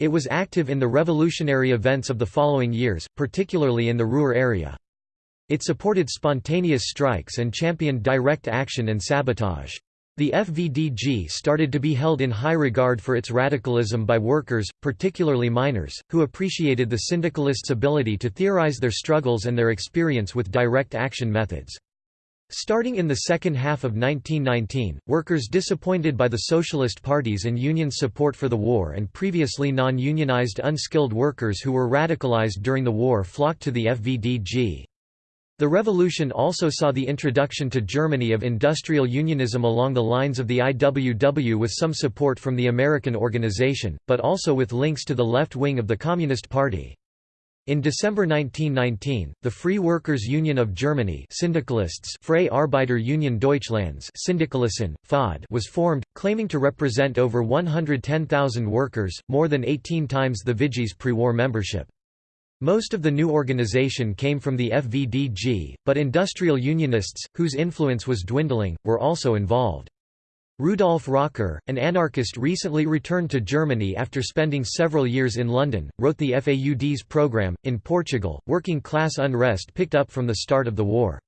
It was active in the revolutionary events of the following years, particularly in the Ruhr area. It supported spontaneous strikes and championed direct action and sabotage. The FVDG started to be held in high regard for its radicalism by workers, particularly miners, who appreciated the syndicalists' ability to theorize their struggles and their experience with direct action methods. Starting in the second half of 1919, workers disappointed by the Socialist parties and union support for the war and previously non-unionized unskilled workers who were radicalized during the war flocked to the FVDG. The revolution also saw the introduction to Germany of industrial unionism along the lines of the IWW with some support from the American organization, but also with links to the left wing of the Communist Party. In December 1919, the Free Workers' Union of Germany Syndicalists Freie Arbeiter Union Deutschlands Syndikalisten, FAUD was formed, claiming to represent over 110,000 workers, more than 18 times the FVDG's pre-war membership. Most of the new organization came from the FVDG, but industrial unionists, whose influence was dwindling, were also involved. Rudolf Rocker, an anarchist recently returned to Germany after spending several years in London, wrote the FAUD's program. In Portugal, working class unrest picked up from the start of the war.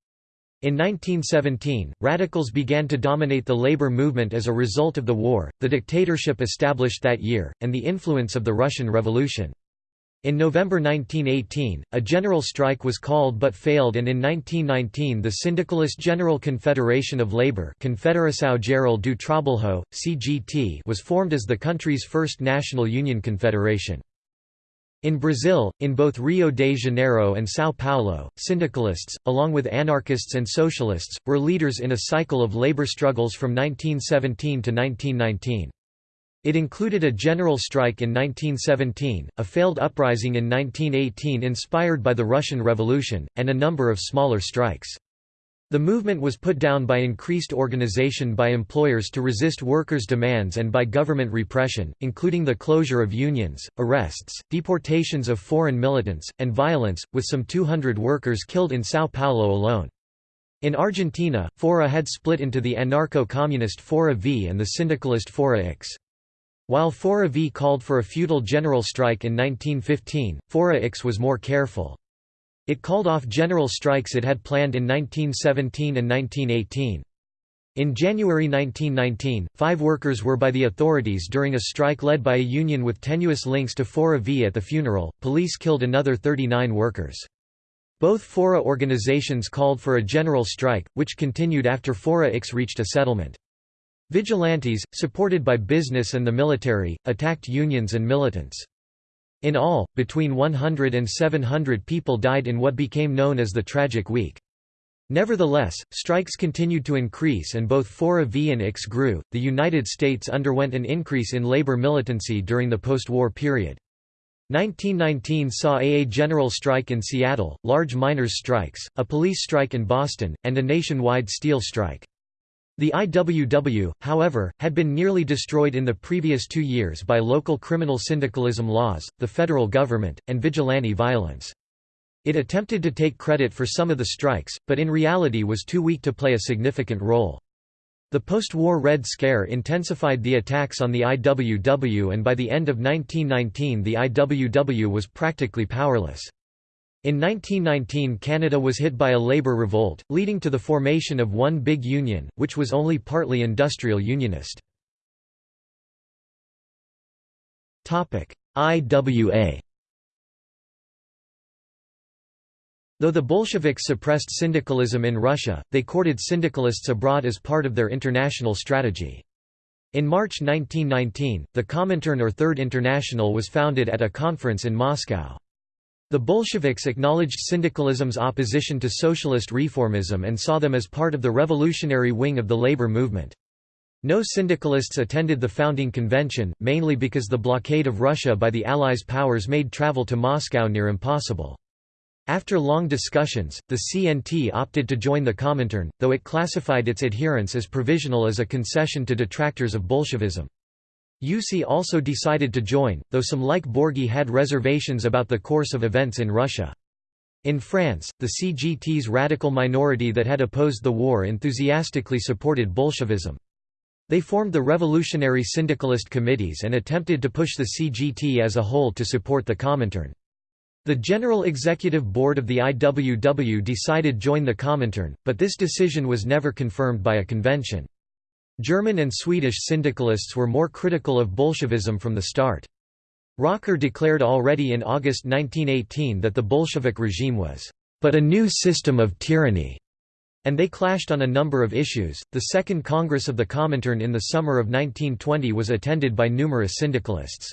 In 1917, radicals began to dominate the labor movement as a result of the war, the dictatorship established that year, and the influence of the Russian Revolution. In November 1918, a general strike was called but failed and in 1919 the Syndicalist General Confederation of Labour Confederação Geral do Trabalho, CGT was formed as the country's first national union confederation. In Brazil, in both Rio de Janeiro and São Paulo, syndicalists, along with anarchists and socialists, were leaders in a cycle of labor struggles from 1917 to 1919. It included a general strike in 1917, a failed uprising in 1918 inspired by the Russian Revolution, and a number of smaller strikes. The movement was put down by increased organization by employers to resist workers' demands and by government repression, including the closure of unions, arrests, deportations of foreign militants, and violence, with some 200 workers killed in São Paulo alone. In Argentina, FORA had split into the anarcho-communist Fora V and the syndicalist Fora X. While Fora V called for a feudal general strike in 1915, Fora X was more careful. It called off general strikes it had planned in 1917 and 1918. In January 1919, five workers were by the authorities during a strike led by a union with tenuous links to Fora V at the funeral. Police killed another 39 workers. Both Fora organizations called for a general strike, which continued after Fora X reached a settlement. Vigilantes, supported by business and the military, attacked unions and militants. In all, between 100 and 700 people died in what became known as the Tragic Week. Nevertheless, strikes continued to increase and both Fora V and X grew. The United States underwent an increase in labor militancy during the post-war period. 1919 saw a general strike in Seattle, large miners' strikes, a police strike in Boston, and a nationwide steel strike. The IWW, however, had been nearly destroyed in the previous two years by local criminal syndicalism laws, the federal government, and vigilante violence. It attempted to take credit for some of the strikes, but in reality was too weak to play a significant role. The post-war Red Scare intensified the attacks on the IWW and by the end of 1919 the IWW was practically powerless. In 1919 Canada was hit by a labour revolt, leading to the formation of one big union, which was only partly industrial unionist. IWA Though the Bolsheviks suppressed syndicalism in Russia, they courted syndicalists abroad as part of their international strategy. In March 1919, the Comintern or Third International was founded at a conference in Moscow. The Bolsheviks acknowledged syndicalism's opposition to socialist reformism and saw them as part of the revolutionary wing of the labor movement. No syndicalists attended the founding convention, mainly because the blockade of Russia by the Allies' powers made travel to Moscow near impossible. After long discussions, the CNT opted to join the Comintern, though it classified its adherence as provisional as a concession to detractors of Bolshevism. USI also decided to join, though some like Borghi had reservations about the course of events in Russia. In France, the CGT's radical minority that had opposed the war enthusiastically supported Bolshevism. They formed the revolutionary syndicalist committees and attempted to push the CGT as a whole to support the Comintern. The General Executive Board of the IWW decided to join the Comintern, but this decision was never confirmed by a convention. German and Swedish syndicalists were more critical of Bolshevism from the start. Rocker declared already in August 1918 that the Bolshevik regime was, "...but a new system of tyranny." and they clashed on a number of issues. The Second Congress of the Comintern in the summer of 1920 was attended by numerous syndicalists.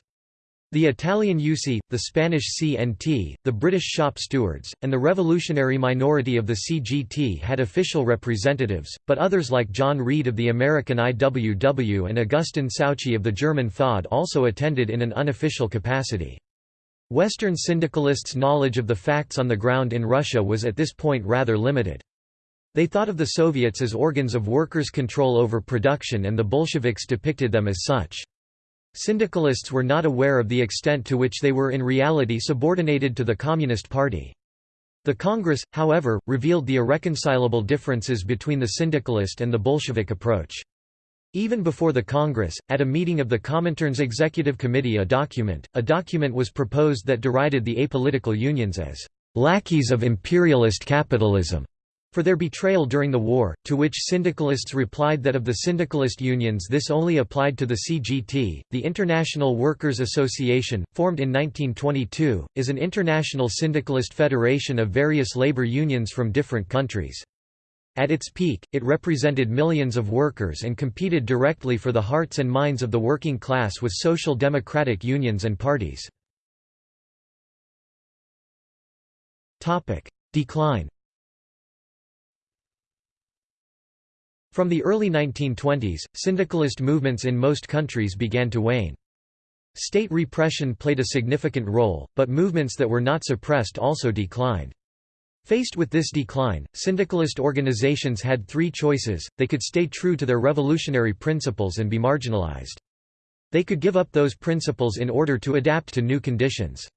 The Italian USI, the Spanish CNT, the British shop stewards, and the revolutionary minority of the CGT had official representatives, but others like John Reed of the American IWW and Augustin Souchy of the German FAUD also attended in an unofficial capacity. Western syndicalists' knowledge of the facts on the ground in Russia was at this point rather limited. They thought of the Soviets as organs of workers' control over production and the Bolsheviks depicted them as such. Syndicalists were not aware of the extent to which they were in reality subordinated to the Communist Party. The Congress, however, revealed the irreconcilable differences between the syndicalist and the Bolshevik approach. Even before the Congress, at a meeting of the Comintern's Executive Committee a document, a document was proposed that derided the apolitical unions as lackeys of imperialist capitalism for their betrayal during the war, to which syndicalists replied that of the syndicalist unions this only applied to the CGT. The International Workers' Association, formed in 1922, is an international syndicalist federation of various labor unions from different countries. At its peak, it represented millions of workers and competed directly for the hearts and minds of the working class with social democratic unions and parties. Decline From the early 1920s, syndicalist movements in most countries began to wane. State repression played a significant role, but movements that were not suppressed also declined. Faced with this decline, syndicalist organizations had three choices, they could stay true to their revolutionary principles and be marginalized. They could give up those principles in order to adapt to new conditions.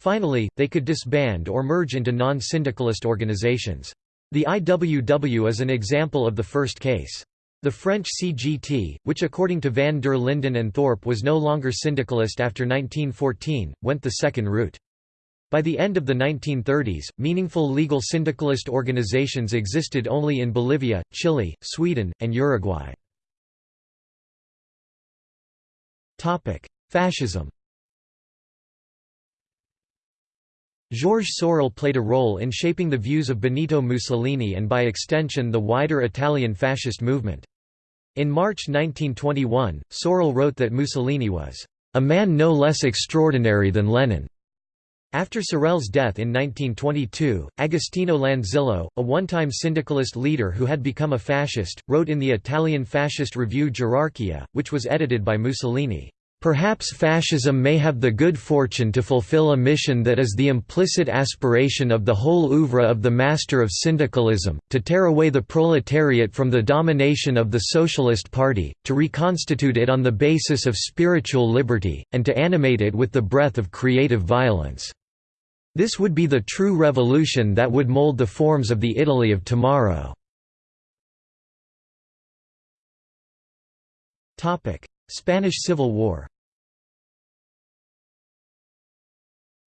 Finally, they could disband or merge into non-syndicalist organizations. The IWW is an example of the first case. The French CGT, which according to van der Linden and Thorpe was no longer syndicalist after 1914, went the second route. By the end of the 1930s, meaningful legal syndicalist organizations existed only in Bolivia, Chile, Sweden, and Uruguay. Fascism Georges Sorel played a role in shaping the views of Benito Mussolini and by extension the wider Italian fascist movement. In March 1921, Sorel wrote that Mussolini was a man no less extraordinary than Lenin. After Sorel's death in 1922, Agostino Lanzillo, a one-time syndicalist leader who had become a fascist, wrote in the Italian fascist review Gerarchia, which was edited by Mussolini. Perhaps fascism may have the good fortune to fulfill a mission that is the implicit aspiration of the whole oeuvre of the master of syndicalism, to tear away the proletariat from the domination of the Socialist Party, to reconstitute it on the basis of spiritual liberty, and to animate it with the breath of creative violence. This would be the true revolution that would mold the forms of the Italy of tomorrow. Spanish Civil War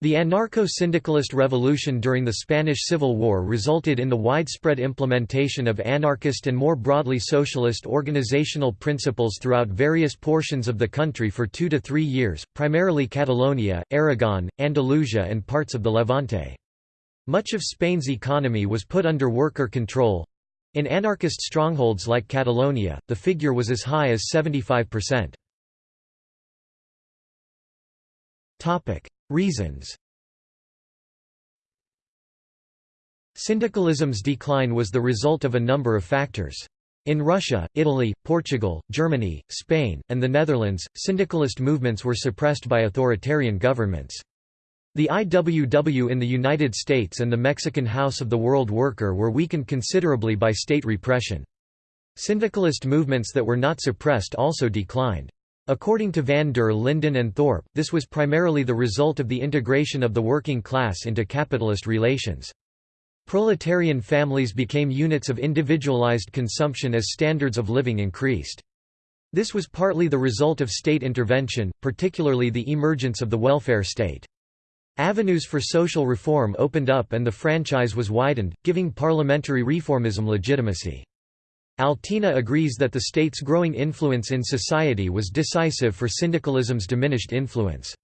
The anarcho-syndicalist revolution during the Spanish Civil War resulted in the widespread implementation of anarchist and more broadly socialist organizational principles throughout various portions of the country for two to three years, primarily Catalonia, Aragon, Andalusia and parts of the Levante. Much of Spain's economy was put under worker control, in anarchist strongholds like Catalonia, the figure was as high as 75%. Reasons Syndicalism's decline was the result of a number of factors. In Russia, Italy, Portugal, Germany, Spain, and the Netherlands, syndicalist movements were suppressed by authoritarian governments. The IWW in the United States and the Mexican House of the World Worker were weakened considerably by state repression. Syndicalist movements that were not suppressed also declined. According to van der Linden and Thorpe, this was primarily the result of the integration of the working class into capitalist relations. Proletarian families became units of individualized consumption as standards of living increased. This was partly the result of state intervention, particularly the emergence of the welfare state. Avenues for social reform opened up and the franchise was widened, giving parliamentary reformism legitimacy. Altena agrees that the state's growing influence in society was decisive for syndicalism's diminished influence.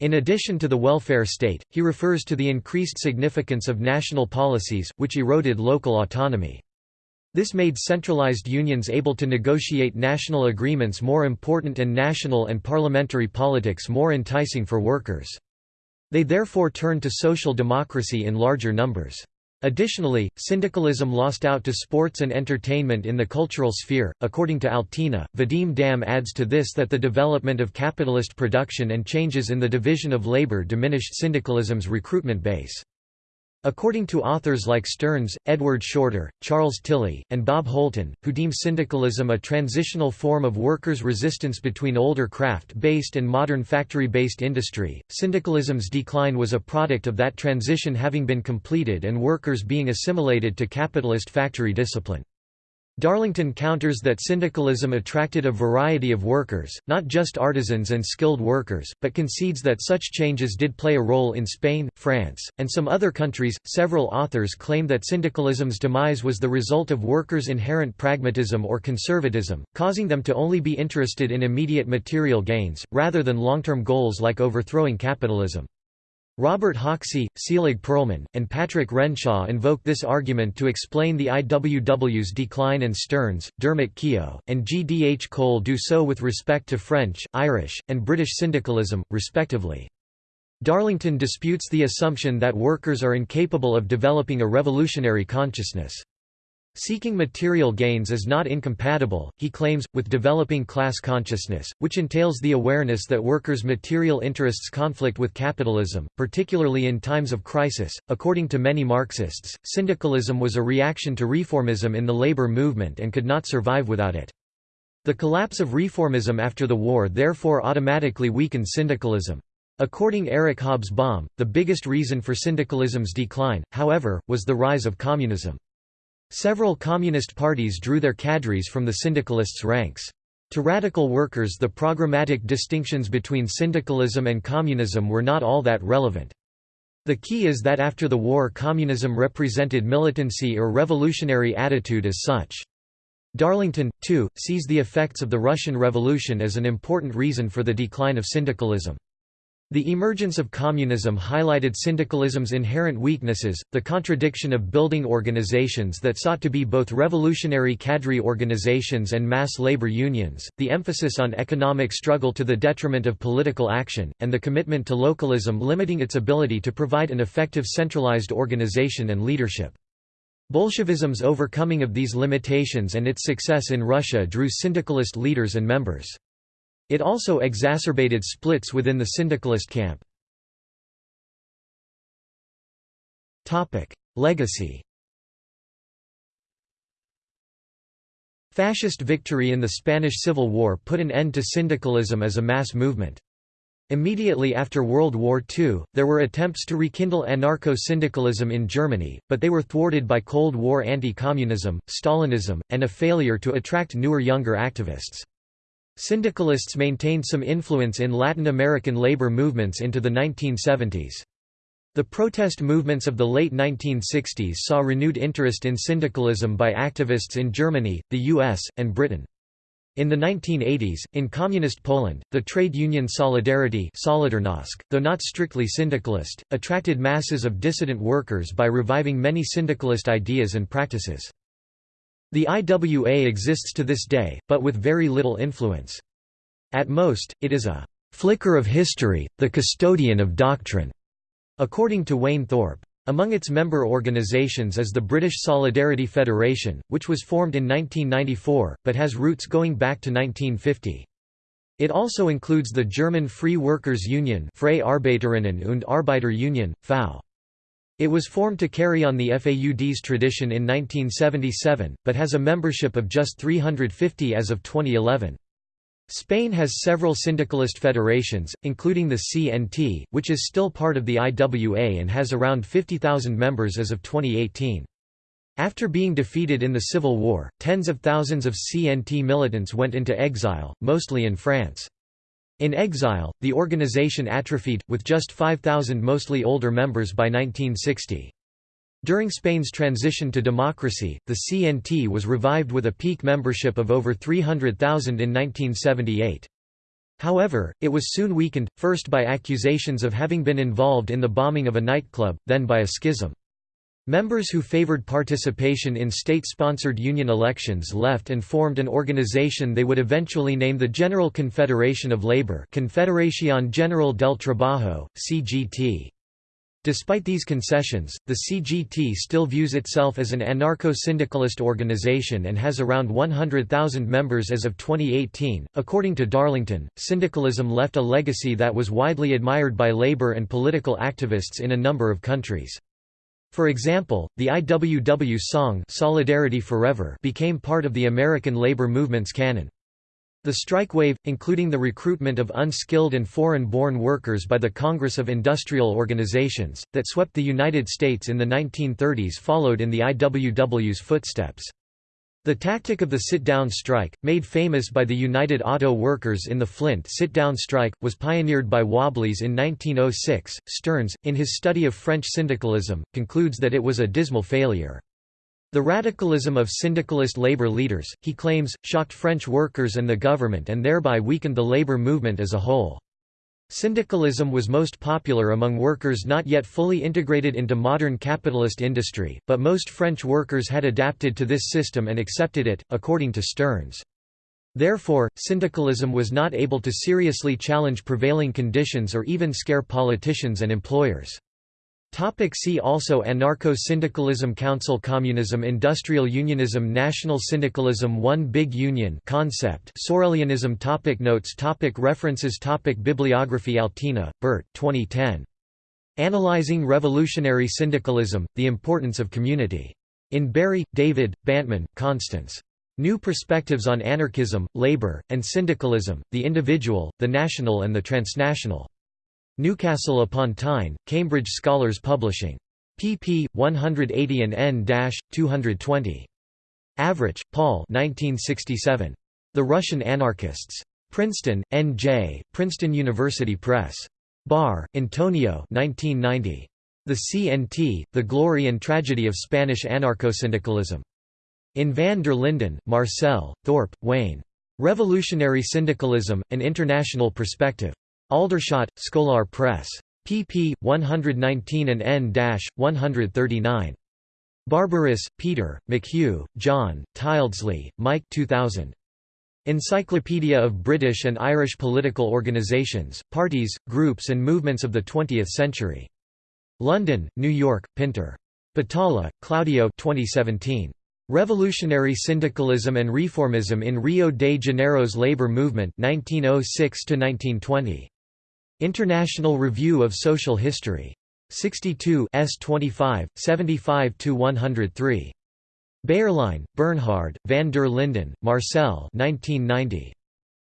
In addition to the welfare state, he refers to the increased significance of national policies, which eroded local autonomy. This made centralized unions able to negotiate national agreements more important and national and parliamentary politics more enticing for workers. They therefore turned to social democracy in larger numbers. Additionally, syndicalism lost out to sports and entertainment in the cultural sphere. According to Altena, Vadim Dam adds to this that the development of capitalist production and changes in the division of labor diminished syndicalism's recruitment base. According to authors like Stearns, Edward Shorter, Charles Tilly, and Bob Holton, who deem syndicalism a transitional form of workers' resistance between older craft-based and modern factory-based industry, syndicalism's decline was a product of that transition having been completed and workers being assimilated to capitalist factory discipline. Darlington counters that syndicalism attracted a variety of workers, not just artisans and skilled workers, but concedes that such changes did play a role in Spain, France, and some other countries. Several authors claim that syndicalism's demise was the result of workers' inherent pragmatism or conservatism, causing them to only be interested in immediate material gains, rather than long term goals like overthrowing capitalism. Robert Hoxie, Selig Perlman, and Patrick Renshaw invoke this argument to explain the IWW's decline and Stearns, Dermot Keogh, and G. D. H. Cole do so with respect to French, Irish, and British syndicalism, respectively. Darlington disputes the assumption that workers are incapable of developing a revolutionary consciousness. Seeking material gains is not incompatible, he claims, with developing class consciousness, which entails the awareness that workers' material interests conflict with capitalism, particularly in times of crisis. According to many Marxists, syndicalism was a reaction to reformism in the labor movement and could not survive without it. The collapse of reformism after the war therefore automatically weakened syndicalism. According Eric Hobsbawm, the biggest reason for syndicalism's decline, however, was the rise of communism. Several communist parties drew their cadres from the syndicalists' ranks. To radical workers the programmatic distinctions between syndicalism and communism were not all that relevant. The key is that after the war communism represented militancy or revolutionary attitude as such. Darlington, too, sees the effects of the Russian Revolution as an important reason for the decline of syndicalism. The emergence of communism highlighted syndicalism's inherent weaknesses, the contradiction of building organizations that sought to be both revolutionary cadre organizations and mass labor unions, the emphasis on economic struggle to the detriment of political action, and the commitment to localism limiting its ability to provide an effective centralized organization and leadership. Bolshevism's overcoming of these limitations and its success in Russia drew syndicalist leaders and members. It also exacerbated splits within the syndicalist camp. Legacy Fascist victory in the Spanish Civil War put an end to syndicalism as a mass movement. Immediately after World War II, there were attempts to rekindle anarcho-syndicalism in Germany, but they were thwarted by Cold War anti-communism, Stalinism, and a failure to attract newer younger activists. Syndicalists maintained some influence in Latin American labor movements into the 1970s. The protest movements of the late 1960s saw renewed interest in syndicalism by activists in Germany, the US, and Britain. In the 1980s, in Communist Poland, the trade union Solidarity though not strictly syndicalist, attracted masses of dissident workers by reviving many syndicalist ideas and practices. The IWA exists to this day, but with very little influence. At most, it is a «flicker of history, the custodian of doctrine», according to Wayne Thorpe. Among its member organisations is the British Solidarity Federation, which was formed in 1994, but has roots going back to 1950. It also includes the German Free Workers' Union Freie Arbeiterinnen und Arbeiter Union, FAU. It was formed to carry on the FAUD's tradition in 1977, but has a membership of just 350 as of 2011. Spain has several syndicalist federations, including the CNT, which is still part of the IWA and has around 50,000 members as of 2018. After being defeated in the Civil War, tens of thousands of CNT militants went into exile, mostly in France. In exile, the organization atrophied, with just 5,000 mostly older members by 1960. During Spain's transition to democracy, the CNT was revived with a peak membership of over 300,000 in 1978. However, it was soon weakened, first by accusations of having been involved in the bombing of a nightclub, then by a schism. Members who favored participation in state-sponsored union elections left and formed an organization they would eventually name the General Confederation of Labor Confederación General del Trabajo, CGT. Despite these concessions, the CGT still views itself as an anarcho-syndicalist organization and has around 100,000 members as of 2018. According to Darlington, syndicalism left a legacy that was widely admired by labor and political activists in a number of countries. For example, the IWW song Solidarity Forever became part of the American labor movement's canon. The strike wave, including the recruitment of unskilled and foreign-born workers by the Congress of Industrial Organizations, that swept the United States in the 1930s followed in the IWW's footsteps. The tactic of the sit-down strike, made famous by the United Auto Workers in the Flint sit-down strike, was pioneered by Wobblies in 1906. Stearns, in his study of French syndicalism, concludes that it was a dismal failure. The radicalism of syndicalist labor leaders, he claims, shocked French workers and the government and thereby weakened the labor movement as a whole. Syndicalism was most popular among workers not yet fully integrated into modern capitalist industry, but most French workers had adapted to this system and accepted it, according to Stearns. Therefore, syndicalism was not able to seriously challenge prevailing conditions or even scare politicians and employers. Topic see also Anarcho-syndicalism Council Communism Industrial Unionism National Syndicalism One Big Union concept Sorelianism topic Notes topic References topic Bibliography Altena, Bert 2010. Analyzing Revolutionary Syndicalism, The Importance of Community. In Berry, David, Bantman, Constance. New Perspectives on Anarchism, Labor, and Syndicalism, the Individual, the National and the Transnational. Newcastle upon Tyne, Cambridge Scholars Publishing. pp. 180 and n-220. Avrich, Paul 1967. The Russian Anarchists. Princeton, N.J., Princeton University Press. Bar, Antonio 1990. The CNT, The Glory and Tragedy of Spanish Anarcho-Syndicalism. In van der Linden, Marcel, Thorpe, Wayne. Revolutionary Syndicalism, An International Perspective. Aldershot, Scolar Press. pp. 119 and n-139. Barberis, Peter, McHugh, John, Tyldesley, Mike 2000. Encyclopedia of British and Irish Political Organisations, Parties, Groups and Movements of the Twentieth Century. London, New York, Pinter. Batalha, Claudio 2017. Revolutionary Syndicalism and Reformism in Rio de Janeiro's Labour Movement 1906 -1920. International Review of Social History. 62 s 25, 75–103. Bayerlein, Bernhard, van der Linden, Marcel 1990.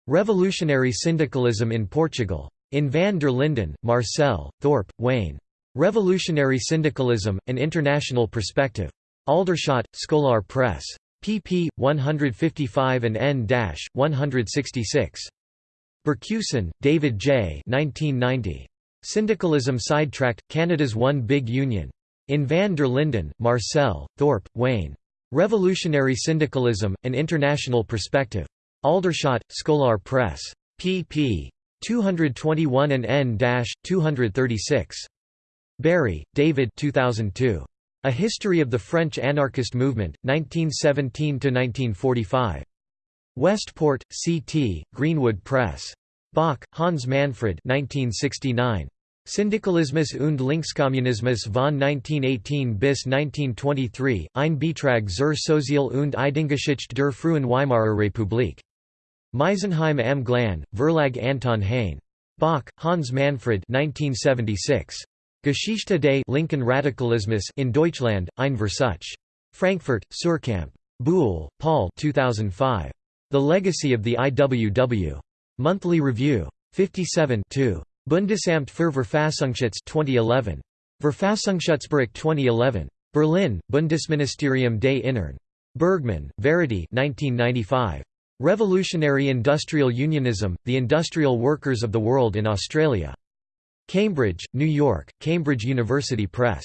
Revolutionary Syndicalism in Portugal. In van der Linden, Marcel, Thorpe, Wayne. Revolutionary Syndicalism, An International Perspective. Aldershot, Scolar Press. pp. 155 and n-166. Bercuson, David J. 1990. Syndicalism Sidetracked, Canada's One Big Union. In van der Linden, Marcel, Thorpe, Wayne. Revolutionary Syndicalism, An International Perspective. Aldershot, Scolar Press. pp. 221 and n-236. Berry, David 2002. A History of the French Anarchist Movement, 1917–1945. Westport, C.T., Greenwood Press. Bock, Hans Manfred 1969. Syndikalismus und Linkskommunismus von 1918 bis 1923, ein Beitrag zur Sozial- und Ideengeschichte der frühen Weimarer Republik. Meisenheim am Glan, Verlag Anton Hain. Bock, Hans Manfred 1976. Geschichte des linken Radikalismus in Deutschland, ein Versuch. Frankfurt, Suhrkamp. Buhle, Paul 2005. The Legacy of the IWW. Monthly Review. 57 2. Bundesamt für Verfassungsschutz 2011. Verfassungsschutzbericht 2011. Berlin, Bundesministerium des Innern. Burgmann, Verity 1995. Revolutionary Industrial Unionism, The Industrial Workers of the World in Australia. Cambridge, New York, Cambridge University Press.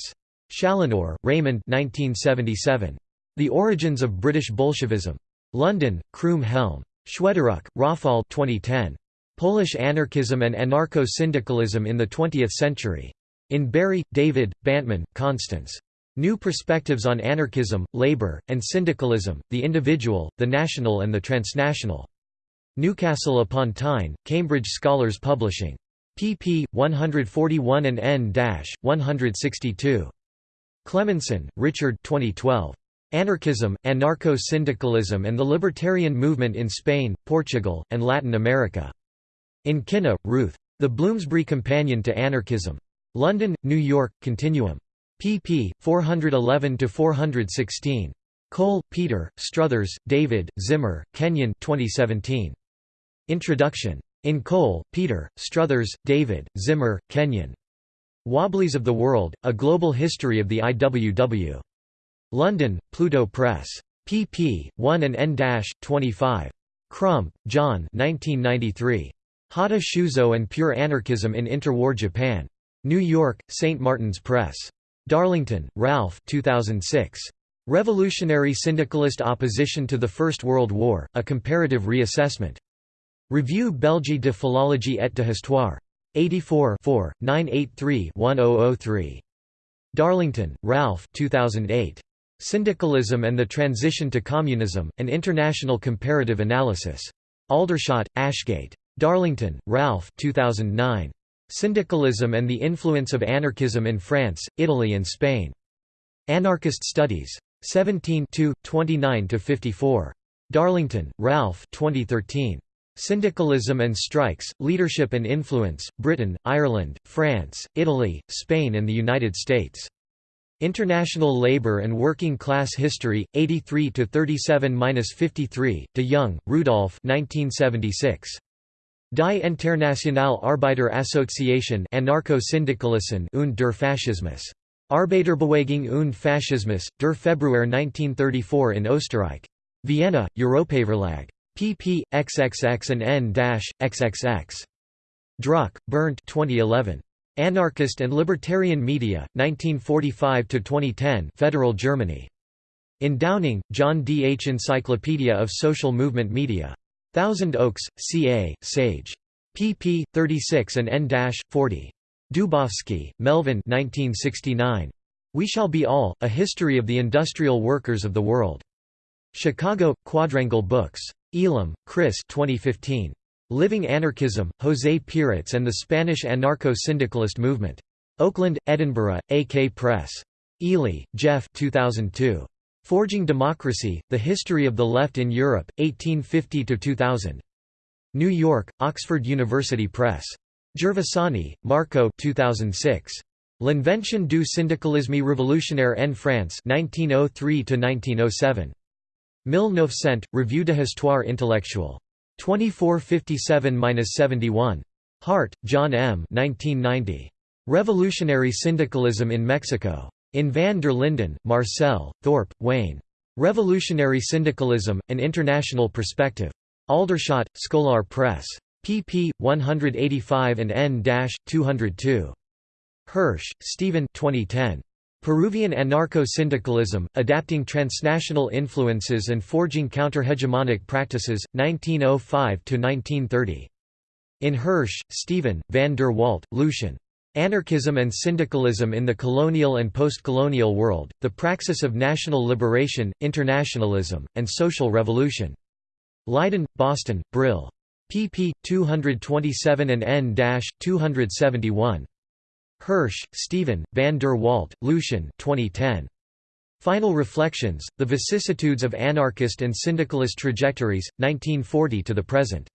Challinor, Raymond 1977. The Origins of British Bolshevism. London, Croom Helm. Chwedoruk, Rafal 2010. Polish Anarchism and Anarcho-Syndicalism in the Twentieth Century. In Berry, David, Bantman, Constance. New Perspectives on Anarchism, Labour, and Syndicalism, the Individual, the National and the Transnational. Newcastle upon Tyne, Cambridge Scholars Publishing. pp. 141 and n-162. Cleminson, Richard 2012. Anarchism, Anarcho-Syndicalism and the Libertarian Movement in Spain, Portugal, and Latin America. In Kinna, Ruth. The Bloomsbury Companion to Anarchism. London, New York, Continuum pp. 411–416. Cole, Peter, Struthers, David, Zimmer, Kenyon 2017. Introduction. In Cole, Peter, Struthers, David, Zimmer, Kenyon. Wobblies of the World, A Global History of the IWW. London, Pluto Press. pp. 1 and n-25. Crump, John 1993. Hatta Shuzo and Pure Anarchism in Interwar Japan. New York, St. Martin's Press. Darlington, Ralph 2006. Revolutionary Syndicalist Opposition to the First World War, A Comparative Reassessment. Revue Belge de Philologie et de Histoire. 84 983-1003. Darlington, Ralph 2008. Syndicalism and the Transition to Communism, An International Comparative Analysis. Aldershot, Ashgate. Darlington, Ralph 2009. Syndicalism and the Influence of Anarchism in France, Italy and Spain. Anarchist Studies. 17 29–54. Darlington, Ralph 2013. Syndicalism and Strikes, Leadership and Influence, Britain, Ireland, France, Italy, Spain and the United States. International Labour and Working Class History, 83 to 37-53. de Jong, Rudolf 1976. Die Internationale Arbeiterassociation Anarcho-Syndikalismus und der Faschismus. Arbeiterbewegung und Faschismus, der Februar 1934 in Österreich. Vienna, Europaverlag. pp. xxx and n-xxx. Drücke, Bernd 2011. Anarchist and Libertarian Media, 1945–2010 Federal Germany. In Downing, John D. H. Encyclopedia of Social Movement Media. Thousand Oaks, C.A., Sage. pp. 36 and n-40. Dubofsky, Melvin 1969. We Shall Be All, A History of the Industrial Workers of the World. Chicago, Quadrangle Books. Ealham, Chris 2015. Living Anarchism, José Peirats and the Spanish Anarcho-Syndicalist Movement. Oakland, Edinburgh, AK Press. Eley, Geoff 2002. Forging Democracy, The History of the Left in Europe, 1850–2000. New York, Oxford University Press. Gervasoni, Marco 2006. L'Invention du syndicalisme révolutionnaire en France 1903–1907. 1900, Revue de Histoire intellectuelle. 2457–71. Hart, John M. 1990. Revolutionary Syndicalism in Mexico. In van der Linden, Marcel, Thorpe, Wayne. Revolutionary Syndicalism, An International Perspective. Aldershot, Scolar Press. pp. 185 and n-202. Hirsch, Stephen 2010. Peruvian Anarcho-Syndicalism, Adapting Transnational Influences and Forging counter-hegemonic Practices, 1905–1930. In Hirsch, Stephen, van der Walt, Lucian. Anarchism and Syndicalism in the Colonial and Postcolonial World, The Praxis of National Liberation, Internationalism, and Social Revolution. Leiden, Boston, Brill. pp. 227 and n-271. Hirsch, Stephen, van der Walt, Lucian 2010. Final Reflections, The Vicissitudes of Anarchist and Syndicalist Trajectories, 1940 to the Present.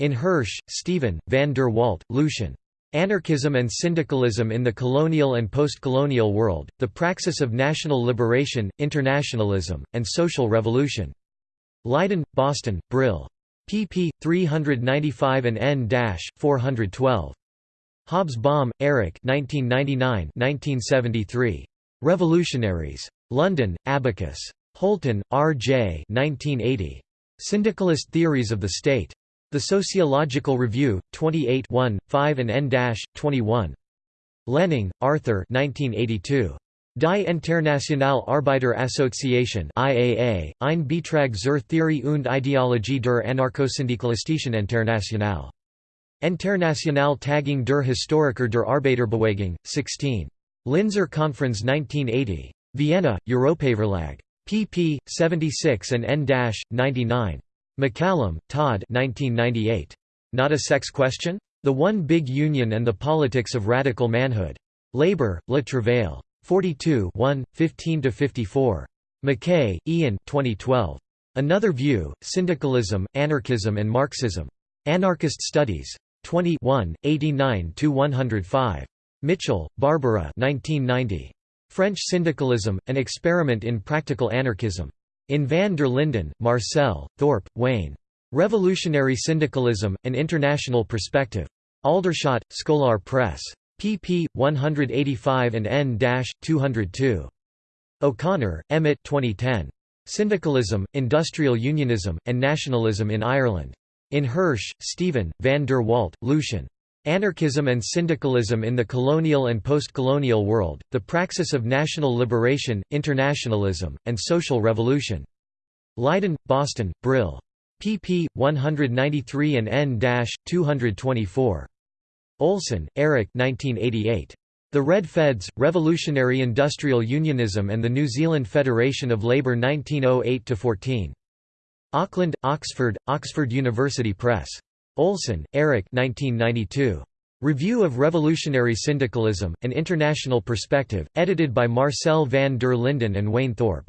In Hirsch, Stephen, van der Walt, Lucian. Anarchism and Syndicalism in the Colonial and Postcolonial World, The Praxis of National Liberation, Internationalism, and Social Revolution. Leiden, Boston, Brill. pp. 395 and n-412. Hobsbawm, Eric 1999–1973. Revolutionaries. London, Abacus. Holton, R. J. 1980. Syndicalist Theories of the State. The Sociological Review, 28 1, 5 and n-21. Lehning, Arthur 1982. Die Internationale Arbeiter-Association IAA, ein Beitrag zur Theorie und Ideologie der Anarchosyndikalistischen Internationale. Internationale Tagung der Historiker der Arbeiterbewegung, 16. Linzer Conference 1980. Vienna, Europaverlag. pp. 76 and n-99. McCallum, Todd 1998. Not a Sex Question? The One Big Union and the Politics of Radical Manhood. Labour, Le Travail. 42 15–54. McKay, Iain 2012. Another View, Syndicalism, Anarchism and Marxism. Anarchist Studies. 21, 89–105. Mitchell, Barbara 1990. French Syndicalism, An Experiment in Practical Anarchism. In van der Linden, Marcel, Thorpe, Wayne. Revolutionary Syndicalism, An International Perspective. Aldershot, Scolar Press pp. 185 and n-202. O'Connor, Emmett 2010. Syndicalism, Industrial Unionism, and Nationalism in Ireland. In Hirsch, Stephen, van der Walt, Lucian. Anarchism and Syndicalism in the Colonial and Post-Colonial World, The Praxis of National Liberation, Internationalism, and Social Revolution. Leiden, Boston, Brill. pp. 193 and n-224. Olssen, Erik 1988. The Red Feds, Revolutionary Industrial Unionism and the New Zealand Federation of Labour 1908–14. Auckland, Oxford, Oxford University Press. Olssen, Erik 1992. Review of Revolutionary Syndicalism, An International Perspective, edited by Marcel van der Linden and Wayne Thorpe.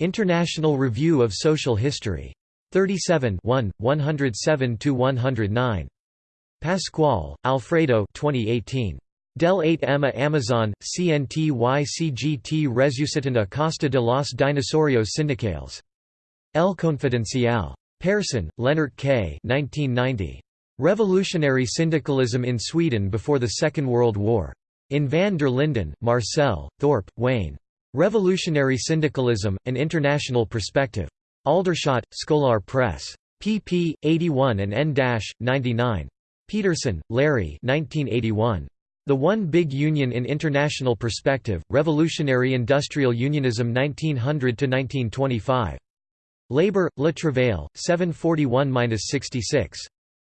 International Review of Social History. 37 107–109. Pascual, Alfredo 2018. Del 8 Emma Amazon, CNTY Resucitando Costa de los Dinosaurios Sindicales. El Confidencial. Persson, Lennart K. 1990. Revolutionary Syndicalism in Sweden Before the Second World War. In van der Linden, Marcel, Thorpe, Wayne. Revolutionary Syndicalism, An International Perspective. Aldershot, Scolar Press. pp. 81 and n-99. Peterson, Larry 1981. The One Big Union in International Perspective, Revolutionary Industrial Unionism 1900–1925. Labour, Le Travail, 741–66.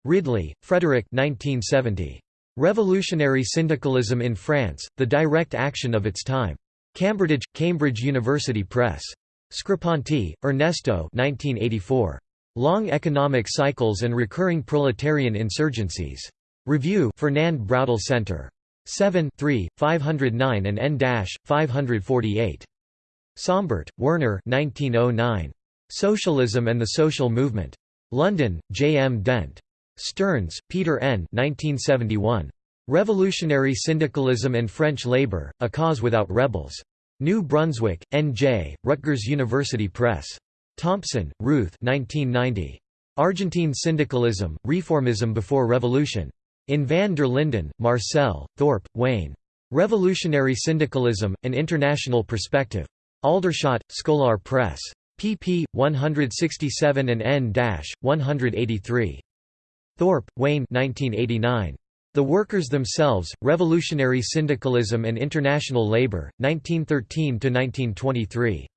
Ridley, Frederick 1970. Revolutionary Syndicalism in France, The Direct Action of Its Time. Cambridge, Cambridge University Press. Screpanti, Ernesto 1984. Long Economic Cycles and Recurring Proletarian Insurgencies. Review Fernand Braudel Center. 7 3, 509 and n-548. Sombart, Werner 1909. Socialism and the Social Movement. London, J. M. Dent. Stearns, Peter N. 1971. Revolutionary Syndicalism and French Labour, A Cause Without Rebels. New Brunswick, N.J., Rutgers University Press. Thompson, Ruth 1990. Argentine Syndicalism, Reformism Before Revolution. In van der Linden, Marcel, Thorpe, Wayne. Revolutionary Syndicalism, An International Perspective. Aldershot, Scolar Press. Pp. 167 and n-183. Thorpe, Wayne 1989. The Workers Themselves, Revolutionary Syndicalism and International Labour, 1913–1923.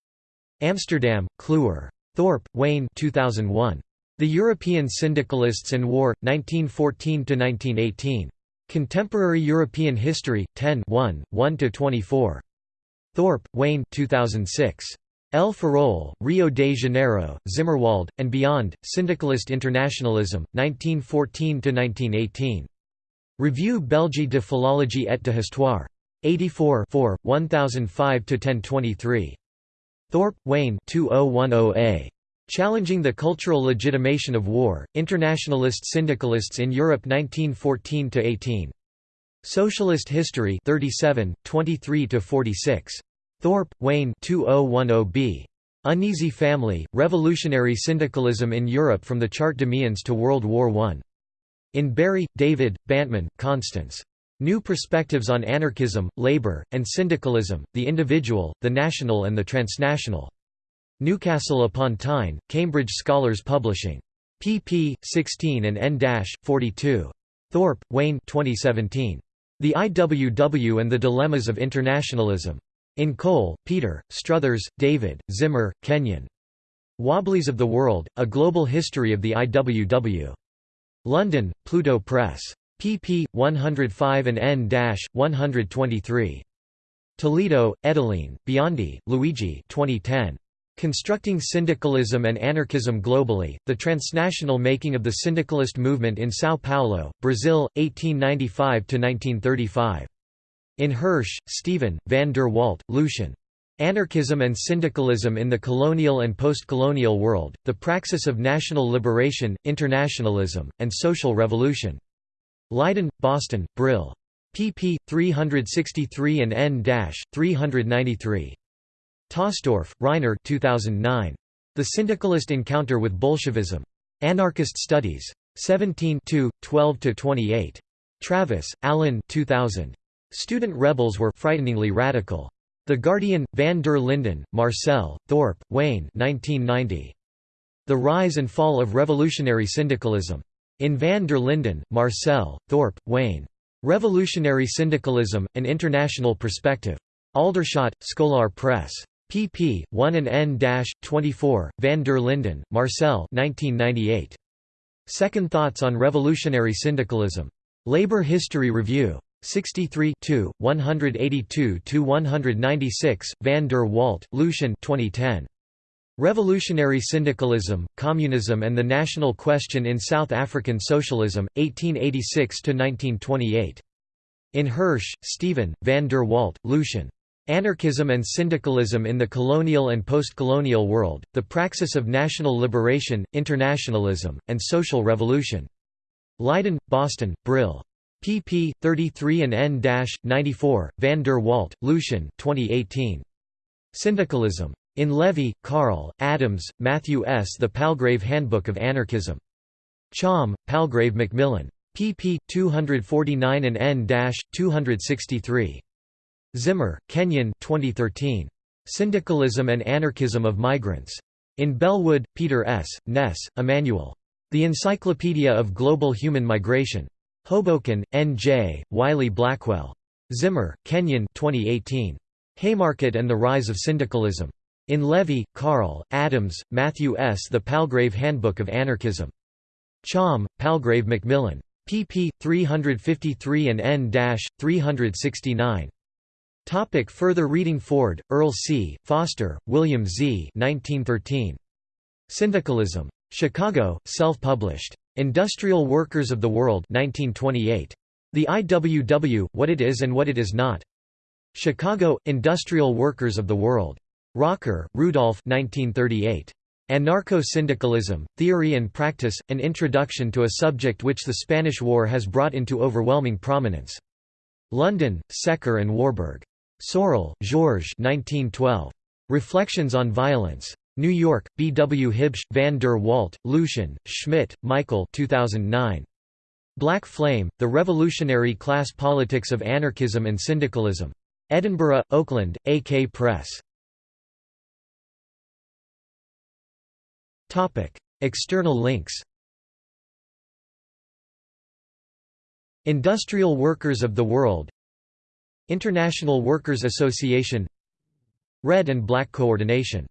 Amsterdam, Kluwer. Thorpe, Wayne 2001. The European Syndicalists and War, 1914–1918. Contemporary European History, 10 1, 1–24. Thorpe, Wayne 2006. El Ferrol, Rio de Janeiro, Zimmerwald, and Beyond, Syndicalist Internationalism, 1914–1918. Revue Belgique de Philologie et de Histoire. 84 1005–1023. Thorpe, Wayne 2010a. Challenging the Cultural Legitimation of War, Internationalist Syndicalists in Europe 1914–18. Socialist History 37, 23–46. Thorpe, Wayne 2010b. Uneasy Family, Revolutionary Syndicalism in Europe from the Charte d'Amiens to World War I. In Berry, David, Bantman, Constance. New Perspectives on Anarchism, Labour, and Syndicalism, the Individual, the National and the Transnational. Newcastle upon Tyne, Cambridge Scholars Publishing. pp. 16 and n-42. Thorpe, Wayne 2017. The IWW and the Dilemmas of Internationalism. In Cole, Peter, Struthers, David, Zimmer, Kenyon. Wobblies of the World, A Global History of the IWW. London, Pluto Press. pp. 105 and n-123. Toledo, Edilene, Biondi, Luigi 2010. Constructing Syndicalism and Anarchism Globally, The Transnational Making of the Syndicalist Movement in São Paulo, Brazil, 1895–1935. In Hirsch, Stephen, van der Walt, Lucian. Anarchism and Syndicalism in the Colonial and Postcolonial World, The Praxis of National Liberation, Internationalism, and Social Revolution. Leiden, Boston, Brill. pp. 363 and n-393. Tosstorff, Reiner 2009. The Syndicalist Encounter with Bolshevism. Anarchist Studies. 17 12–28. Travis, Alan 2000. Student rebels were frighteningly radical. The Guardian, van der Linden, Marcel, Thorpe, Wayne 1990. The Rise and Fall of Revolutionary Syndicalism. In van der Linden, Marcel, Thorpe, Wayne. Revolutionary Syndicalism, An International Perspective. Aldershot, Scolar Press. pp. 1 and n-24, van der Linden, Marcel 1998. Second Thoughts on Revolutionary Syndicalism. Labor History Review. 63 182–196, van der Walt, Lucian 2010. Revolutionary Syndicalism, Communism and the National Question in South African Socialism, 1886–1928. In Hirsch, Stephen, van der Walt, Lucian. Anarchism and Syndicalism in the Colonial and Postcolonial World, The Praxis of National Liberation, Internationalism, and Social Revolution. Leiden, Boston, Brill pp. 33 and n-94, van der Walt, Lucian 2018. Syndicalism. In Levy, Carl, Adams, Matthew S. The Palgrave Handbook of Anarchism. Cham, Palgrave Macmillan. pp. 249 and n-263. Zimmer, Kenyon 2013. Syndicalism and Anarchism of Migrants. In Bellwood, Peter S., Ness, Emmanuel. The Encyclopedia of Global Human Migration. Hoboken, N.J., Wiley Blackwell. Zimmer, Kenyon 2018. Haymarket and the Rise of Syndicalism. In Levy, Carl, Adams, Matthew S. The Palgrave Handbook of Anarchism. Cham, Palgrave Macmillan. pp. 353 and n-369. Topic further reading Ford, Earl C., Foster, William Z. 1913. Syndicalism. Chicago, self-published. Industrial Workers of the World 1928. The IWW, What It Is and What It Is Not. Chicago, Industrial Workers of the World. Rocker, Rudolph 1938. Anarcho-Syndicalism, Theory and Practice, An Introduction to a Subject Which the Spanish War Has Brought into Overwhelming Prominence. London, Secker and Warburg. Sorel, Georges 1912. Reflections on Violence. New York, B. W. Huebsch, van der Walt, Lucian, Schmidt, Michael 2009. Black Flame, The Revolutionary Class Politics of Anarchism and Syndicalism. Edinburgh, Oakland, AK Press. External links Industrial Workers of the World International Workers Association Red and Black Coordination